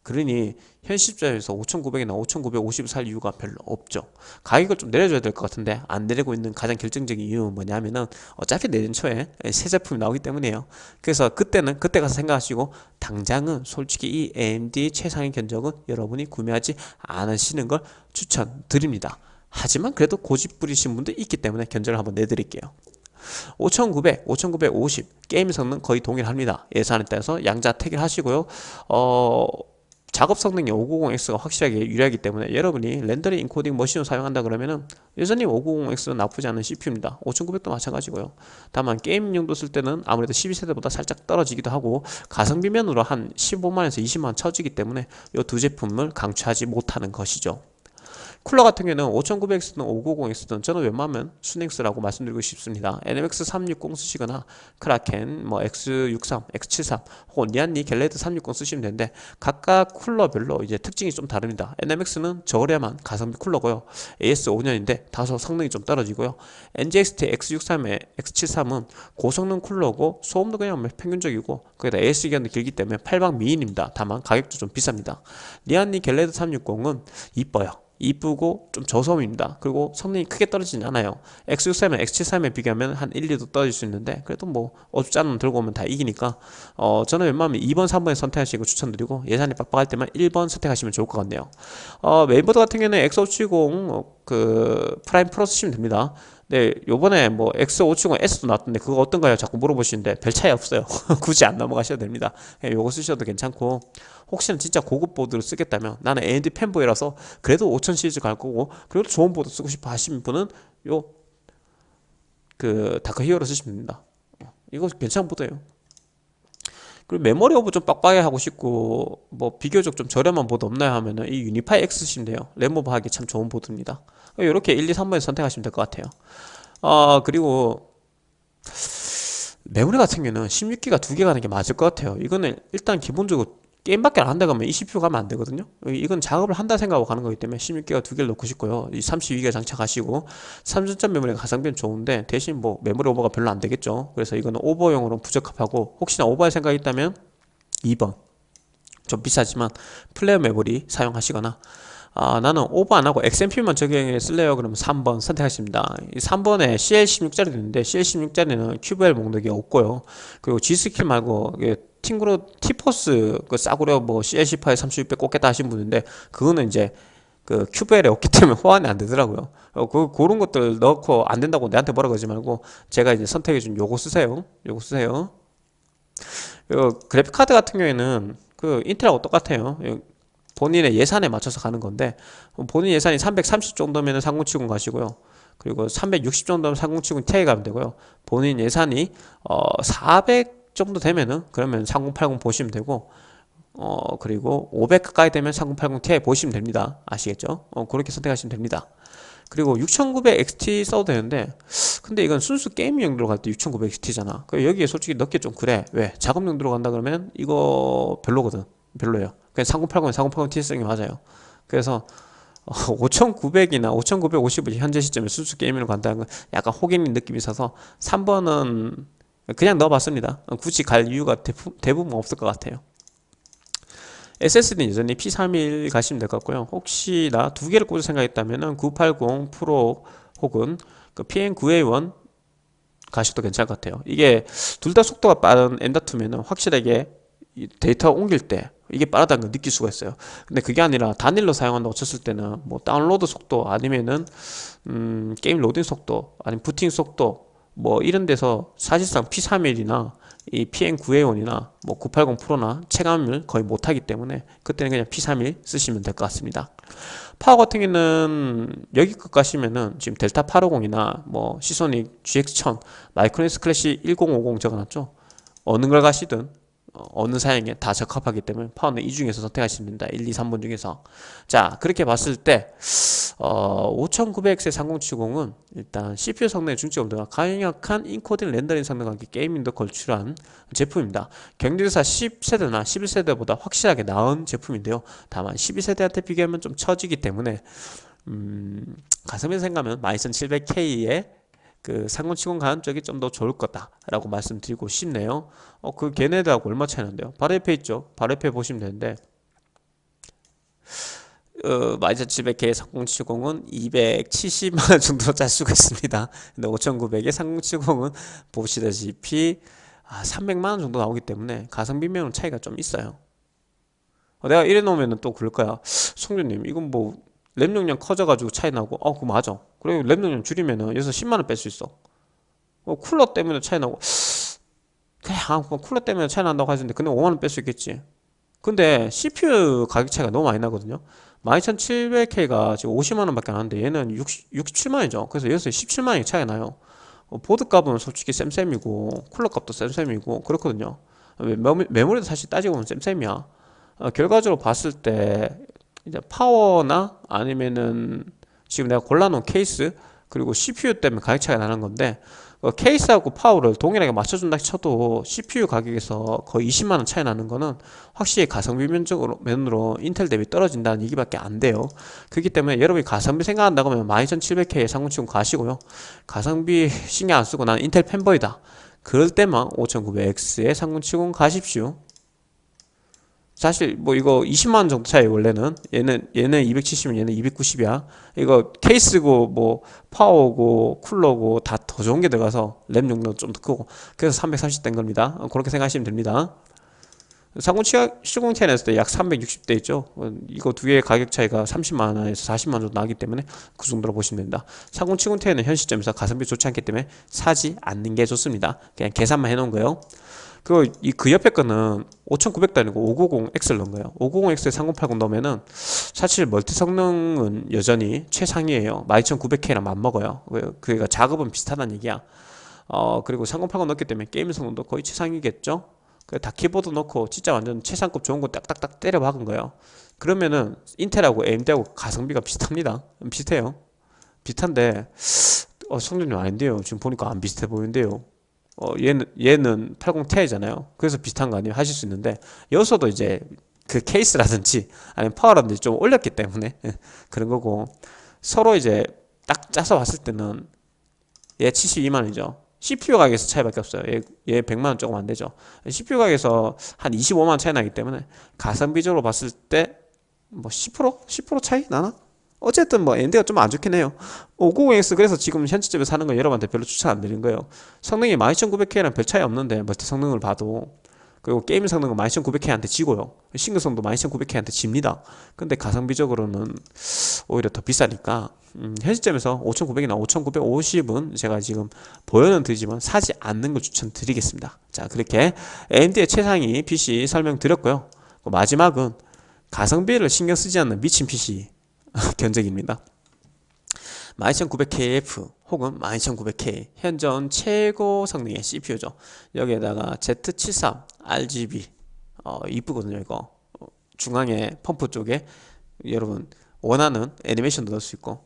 그러니 현 시점에서 5,900이나 5,950을 살 이유가 별로 없죠. 가격을 좀 내려줘야 될 것 같은데 안 내리고 있는 가장 결정적인 이유는 뭐냐면은 어차피 내년 초에 새 제품이 나오기 때문이에요. 그래서 그때는 그때 가서 생각하시고 당장은 솔직히 이 AMD 최상의 견적은 여러분이 구매하지 않으시는 걸 추천드립니다. 하지만 그래도 고집 부리신 분도 있기 때문에 견적을 한번 내드릴게요. 5900, 5950 게임 성능 거의 동일합니다. 예산에 따라서 양자 택일 하시고요. 어... 작업 성능이 5950X가 확실하게 유리하기 때문에 여러분이 렌더링 인코딩 머신을 사용한다 그러면은 여전히 5950X는 나쁘지 않은 CPU입니다. 5900도 마찬가지고요. 다만 게임 용도 쓸 때는 아무래도 12세대보다 살짝 떨어지기도 하고 가성비 면으로 한 15만원에서 20만원 쳐지기 때문에 이 두 제품을 강추하지 못하는 것이죠 쿨러 같은 경우는 5900X든 5950X든 저는 웬만하면 수냉 쓰라고 말씀드리고 싶습니다. NMX 360 쓰시거나 크라켄, 뭐 X63, X73 혹은 니안니 갤레드 360 쓰시면 되는데 각각 쿨러별로 이제 특징이 좀 다릅니다. NMX는 저렴한 가성비 쿨러고요. AS 5년인데 다소 성능이 좀 떨어지고요. NGXT X63에 X73은 고성능 쿨러고 소음도 그냥 뭐 평균적이고 거기다 AS 기간도 길기 때문에 8방 미인입니다. 다만 가격도 좀 비쌉니다. 니안니 갤레드 360은 이뻐요. 이쁘고 좀 저소음입니다. 그리고 성능이 크게 떨어지진 않아요. X63에 X73에 비교하면 한 1, 2도 떨어질 수 있는데 그래도 뭐 어줍잖은 들고 오면 다 이기니까 어 저는 웬만하면 2번, 3번에 선택하시고 추천드리고 예산이 빡빡할 때만 1번 선택하시면 좋을 것 같네요. 어 메인보드 같은 경우는 X570 어, 그 프라임 프로 쓰시면 됩니다. 네, 요번에 뭐 X570S도 나왔던데 그거 어떤가요? 자꾸 물어보시는데 별 차이 없어요. 굳이 안 넘어가셔도 됩니다. 네, 요거 쓰셔도 괜찮고 혹시나 진짜 고급 보드를 쓰겠다면 나는 AMD fanboy라서 그래도 5000 시리즈 갈 거고 그래도 좋은 보드 쓰고 싶어 하시는 분은 요 그 다크 히어로 쓰시면 됩니다. 이거 괜찮은 보드예요. 그리고 메모리 오버 좀 빡빡하게 하고 싶고 뭐 비교적 좀 저렴한 보드 없나요 하면은 이 유니파이 X 쓰시면 돼요. 램 오버하기 참 좋은 보드입니다. 이렇게 1, 2, 3번에 선택하시면 될 것 같아요. 어, 그리고 메모리 같은 경우는 16기가 두 개 가는 게 맞을 것 같아요. 이거는 일단 기본적으로 게임밖에 안 한다 그러면 20표 가면 안 되거든요. 이건 작업을 한다 생각하고 가는 거기 때문에 16기가 두 개를 넣고 싶고요. 이 32기가 장착하시고 삼전 메모리가 가성비는 좋은데 대신 뭐 메모리 오버가 별로 안 되겠죠. 그래서 이거는 오버용으로 부적합하고 혹시나 오버할 생각이 있다면 2번. 좀 비싸지만 플레어 메모리 사용하시거나 아, 나는 오버 안하고 XMP만 적용해 쓸래요? 그러면 3번 선택하십니다. 이 3번에 CL16짜리 있는데 CL16짜리는 QVL 목록이 없고요. 그리고 G스킬 말고 팀그룹 티포스 그 싸구려 뭐 CL18에 3600 꽂겠다 하신 분인데 그거는 이제 그 QVL에 없기 때문에 호환이 안 되더라고요. 어, 그, 그런 것들 넣고 안 된다고 내한테 뭐라 그러지 말고 제가 이제 선택해 준 요거 쓰세요. 요거 쓰세요. 요 그래픽 카드 같은 경우에는 그 인텔하고 똑같아요 본인의 예산에 맞춰서 가는 건데 본인 예산이 330 정도면 3070 가시고요 그리고 360 정도면 3070 Ti 가면 되고요. 본인 예산이 어, 400 정도 되면은 그러면 3080 보시면 되고 어 그리고 500 가까이 되면 3080 Ti 보시면 됩니다. 아시겠죠? 어, 그렇게 선택하시면 됩니다. 그리고 6900 XT 써도 되는데 근데 이건 순수 게임 용도로 갈때 6900 XT잖아 그 여기에 솔직히 넣기 좀 그래 왜? 작업 용도로 간다 그러면 이거 별로거든 별로예요 그냥 3080에 3080 Ti 쓰는 게 맞아요. 그래서 5900이나 어, 5950을 현재 시점에 순수 게임으로 간다는 건 약간 호갱인 느낌이 있어서 3번은 그냥 넣어봤습니다. 굳이 갈 이유가 대부분 없을 것 같아요. SSD는 여전히 P31 가시면 될 것 같고요. 혹시나 두 개를 꽂을 생각했다면 980 프로 혹은 그 PN9A1 가셔도 괜찮을 것 같아요. 이게 둘 다 속도가 빠른 M.2면은 확실하게 데이터 옮길 때 이게 빠르다는 걸 느낄 수가 있어요. 근데 그게 아니라 단일로 사용한다고 쳤을 때는 뭐 다운로드 속도 아니면은 음 게임 로딩 속도 아니면 부팅 속도 뭐 이런 데서 사실상 P31이나 이 PN9A1이나 뭐 980 프로나 체감을 거의 못하기 때문에 그때는 그냥 P31 쓰시면 될 것 같습니다. 파워 같은 경우는 여기 것 가시면은 지금 델타 850이나 뭐 시소닉 GX1000 마이크로닉스 클래식 1050 적어놨죠? 어느 걸 가시든 어, 어느 사양에 다 적합하기 때문에 파워는 이 중에서 선택하시면 됩니다. 1, 2, 3번 중에서. 자 그렇게 봤을 때 어, 5900X의 3070은 일단 CPU 성능의 중점도가 강력한 인코딩 렌더링 성능과 함께 게이밍도 걸출한 제품입니다. 경쟁사 10세대나 11세대보다 확실하게 나은 제품인데요. 다만 12세대한테 비교하면 좀 처지기 때문에 음, 가슴에 생각하면 12700K의 그 상공치공 가는 쪽이 좀 더 좋을 거다라고 말씀드리고 싶네요. 어, 그 걔네들하고 얼마 차이 난대요? 바로 옆에 있죠? 바로 옆에 보시면 되는데 어, 마이저칩의 상공치공은 270만원 정도 짤 수가 있습니다. 근데 5900의 상공치공은 보시다시피 아, 300만원 정도 나오기 때문에 가성비면 차이가 좀 있어요. 어, 내가 이래 놓으면 또 그럴 거야. 송주님, 이건 뭐 램 용량 커져가지고 차이 나고 어 그거 맞아 그리고 램 용량 줄이면은 여기서 10만원 뺄 수 있어. 어, 쿨러 때문에 차이 나고 그냥 아, 쿨러 때문에 차이 난다고 하시는데 근데 5만원 뺄 수 있겠지. 근데 CPU 가격 차이가 너무 많이 나거든요. 12700K가 지금 50만원 밖에 안 하는데 얘는 60, 67만원이죠. 그래서 여기서 17만원이 차이가 나요. 어, 보드 값은 솔직히 쌤쌤이고 쿨러 값도 쌤쌤이고 그렇거든요. 메모리도 사실 따지고 보면 쌤쌤이야. 어, 결과적으로 봤을 때 이제 파워나 아니면은 지금 내가 골라놓은 케이스 그리고 CPU 때문에 가격 차이가 나는 건데 그 케이스하고 파워를 동일하게 맞춰준다 쳐도 CPU 가격에서 거의 20만원 차이 나는 거는 확실히 가성비 면적으로 면으로 인텔 대비 떨어진다는 얘기밖에 안 돼요. 그렇기 때문에 여러분이 가성비 생각한다고 하면 12700K의 상공치고 가시고요. 가성비 신경 안 쓰고 나는 인텔 팬보이다. 그럴 때만 5900X의 상공치고 가십시오 사실 뭐 이거 20만원 정도 차이 원래는. 얘는 얘는 270이면 얘는 290이야. 이거 케이스고 뭐 파워고 쿨러고 다 더 좋은 게 들어가서 램 용량도 좀더 크고 그래서 330 된 겁니다. 그렇게 생각하시면 됩니다. 상공 시공티안에서 도약 360대 있죠. 이거 두 개의 가격 차이가 30만원에서 40만원 정도 나기 때문에 그 정도로 보시면 됩니다. 상공 치공티안은 현 시점에서 가성비 좋지 않기 때문에 사지 않는 게 좋습니다. 그냥 계산만 해놓은 거예요 그, 이, 그 옆에 거는 5900도 아니고 590X를 넣은 거예요. 590X에 3080 넣으면은 사실 멀티 성능은 여전히 최상이에요. 12900K랑 맞먹어요. 그러니까 작업은 비슷하다는 얘기야. 어 그리고 3080 넣기 때문에 게임 성능도 거의 최상이겠죠? 다 키보드 넣고 진짜 완전 최상급 좋은 거 딱딱딱 때려 박은 거예요. 그러면은 인텔하고 AMD하고 가성비가 비슷합니다. 비슷해요. 비슷한데 어 성능이 아닌데요. 지금 보니까 안 비슷해 보이는데요 어, 얘는, 얘는 80ti잖아요. 그래서 비슷한 거 아니에요? 하실 수 있는데, 여기서도 이제 그 케이스라든지, 아니면 파워라든지 좀 올렸기 때문에, 그런 거고, 서로 이제 딱 짜서 봤을 때는, 얘 72만원이죠. CPU 가격에서 차이밖에 없어요. 얘, 얘 100만원 조금 안 되죠. CPU 가격에서 한 25만원 차이 나기 때문에, 가성비적으로 봤을 때, 뭐 10%? 10% 차이 나나? 어쨌든 뭐 암드가 좀 안 좋긴 해요. 590X 그래서 지금 현시점에 사는 거 여러분한테 별로 추천 안 드리는 거예요. 성능이 12900K랑 별 차이 없는데 멀티 성능을 봐도 그리고 게임 성능은 12900K한테 지고요. 싱글 성능도 12900K한테 집니다. 근데 가성비적으로는 오히려 더 비싸니까 음, 현시점에서 5900이나 5950은 제가 지금 보여는 드리지만 사지 않는 걸 추천드리겠습니다. 자 그렇게 AMD의 최상위 PC 설명드렸고요. 마지막은 가성비를 신경 쓰지 않는 미친 PC 견적입니다. 12900KF 혹은 12900K 현존 최고 성능의 CPU죠. 여기에다가 Z73 RGB 어, 이쁘거든요 이거. 어, 중앙에 펌프 쪽에 여러분 원하는 애니메이션도 넣을 수 있고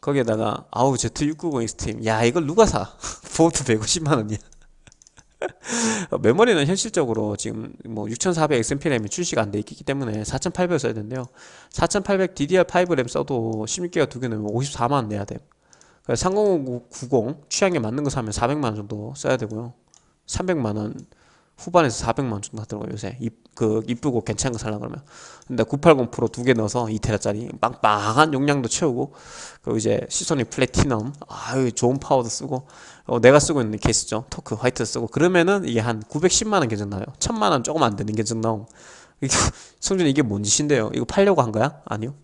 거기에다가 아우 Z690 익스트림 야 이걸 누가 사? 보드 150만원이야 메모리는 현실적으로 지금 뭐 6400 XMP 램이 출시가 안 돼 있기 때문에 4800 써야 되는데요 4800 DDR5 램 써도 16기가 두 개 넣으면 54만원 내야 돼요 3090 취향에 맞는 거 사면 400만원 정도 써야 되고요. 300만원 후반에서 400만원 정도 하더라고요 요새. 이, 그 이쁘고 괜찮은 거 살라 그러면. 근데 980 프로 두 개 넣어서 2테라짜리 빵빵한 용량도 채우고 그리고 이제 시소닉 플래티넘 아유 좋은 파워도 쓰고 어, 내가 쓰고 있는 케이스죠. 토크 화이트 쓰고. 그러면은 이게 한 910만원 견적 나요. 1000만원 조금 안 되는 견적 나옴. 성주님 이게 뭔 짓인데요? 이거 팔려고 한 거야? 아니요.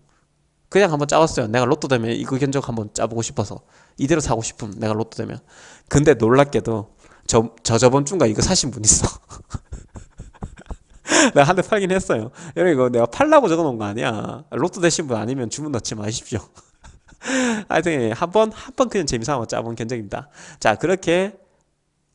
그냥 한번 짜봤어요. 내가 로또 되면 이거 견적 한번 짜보고 싶어서. 이대로 사고 싶음. 내가 로또 되면. 근데 놀랍게도 저, 저 저번 주인가 이거 사신 분 있어. 내가 한 대 팔긴 했어요. 여러분 이거 내가 팔라고 적어놓은 거 아니야. 로또 되신 분 아니면 주문 넣지 마십시오. 하여튼 한 번 한 번 그냥 재미삼아 짜본 견적입니다. 자 그렇게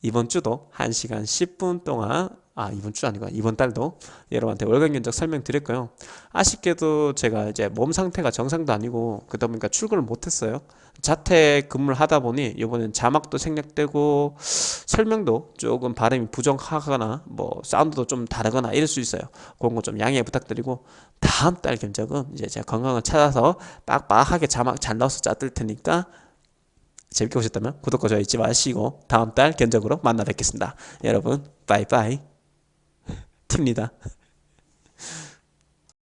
이번 주도 1시간 10분 동안 아 이번 주 아니고 이번 달도 여러분한테 월간 견적 설명드렸고요. 아쉽게도 제가 이제 몸 상태가 정상도 아니고 그러다 보니까 출근을 못했어요 자택 근무를 하다 보니 이번엔 자막도 생략되고 설명도 조금 발음이 부정하거나 뭐 사운드도 좀 다르거나 이럴 수 있어요. 그런 거 좀 양해 부탁드리고 다음 달 견적은 이제 제가 건강을 찾아서 빡빡하게 자막 잘 넣어서 짜들 테니까 재밌게 보셨다면 구독과 좋아요 잊지 마시고 다음 달 견적으로 만나 뵙겠습니다. 여러분 빠이빠이. 팁니다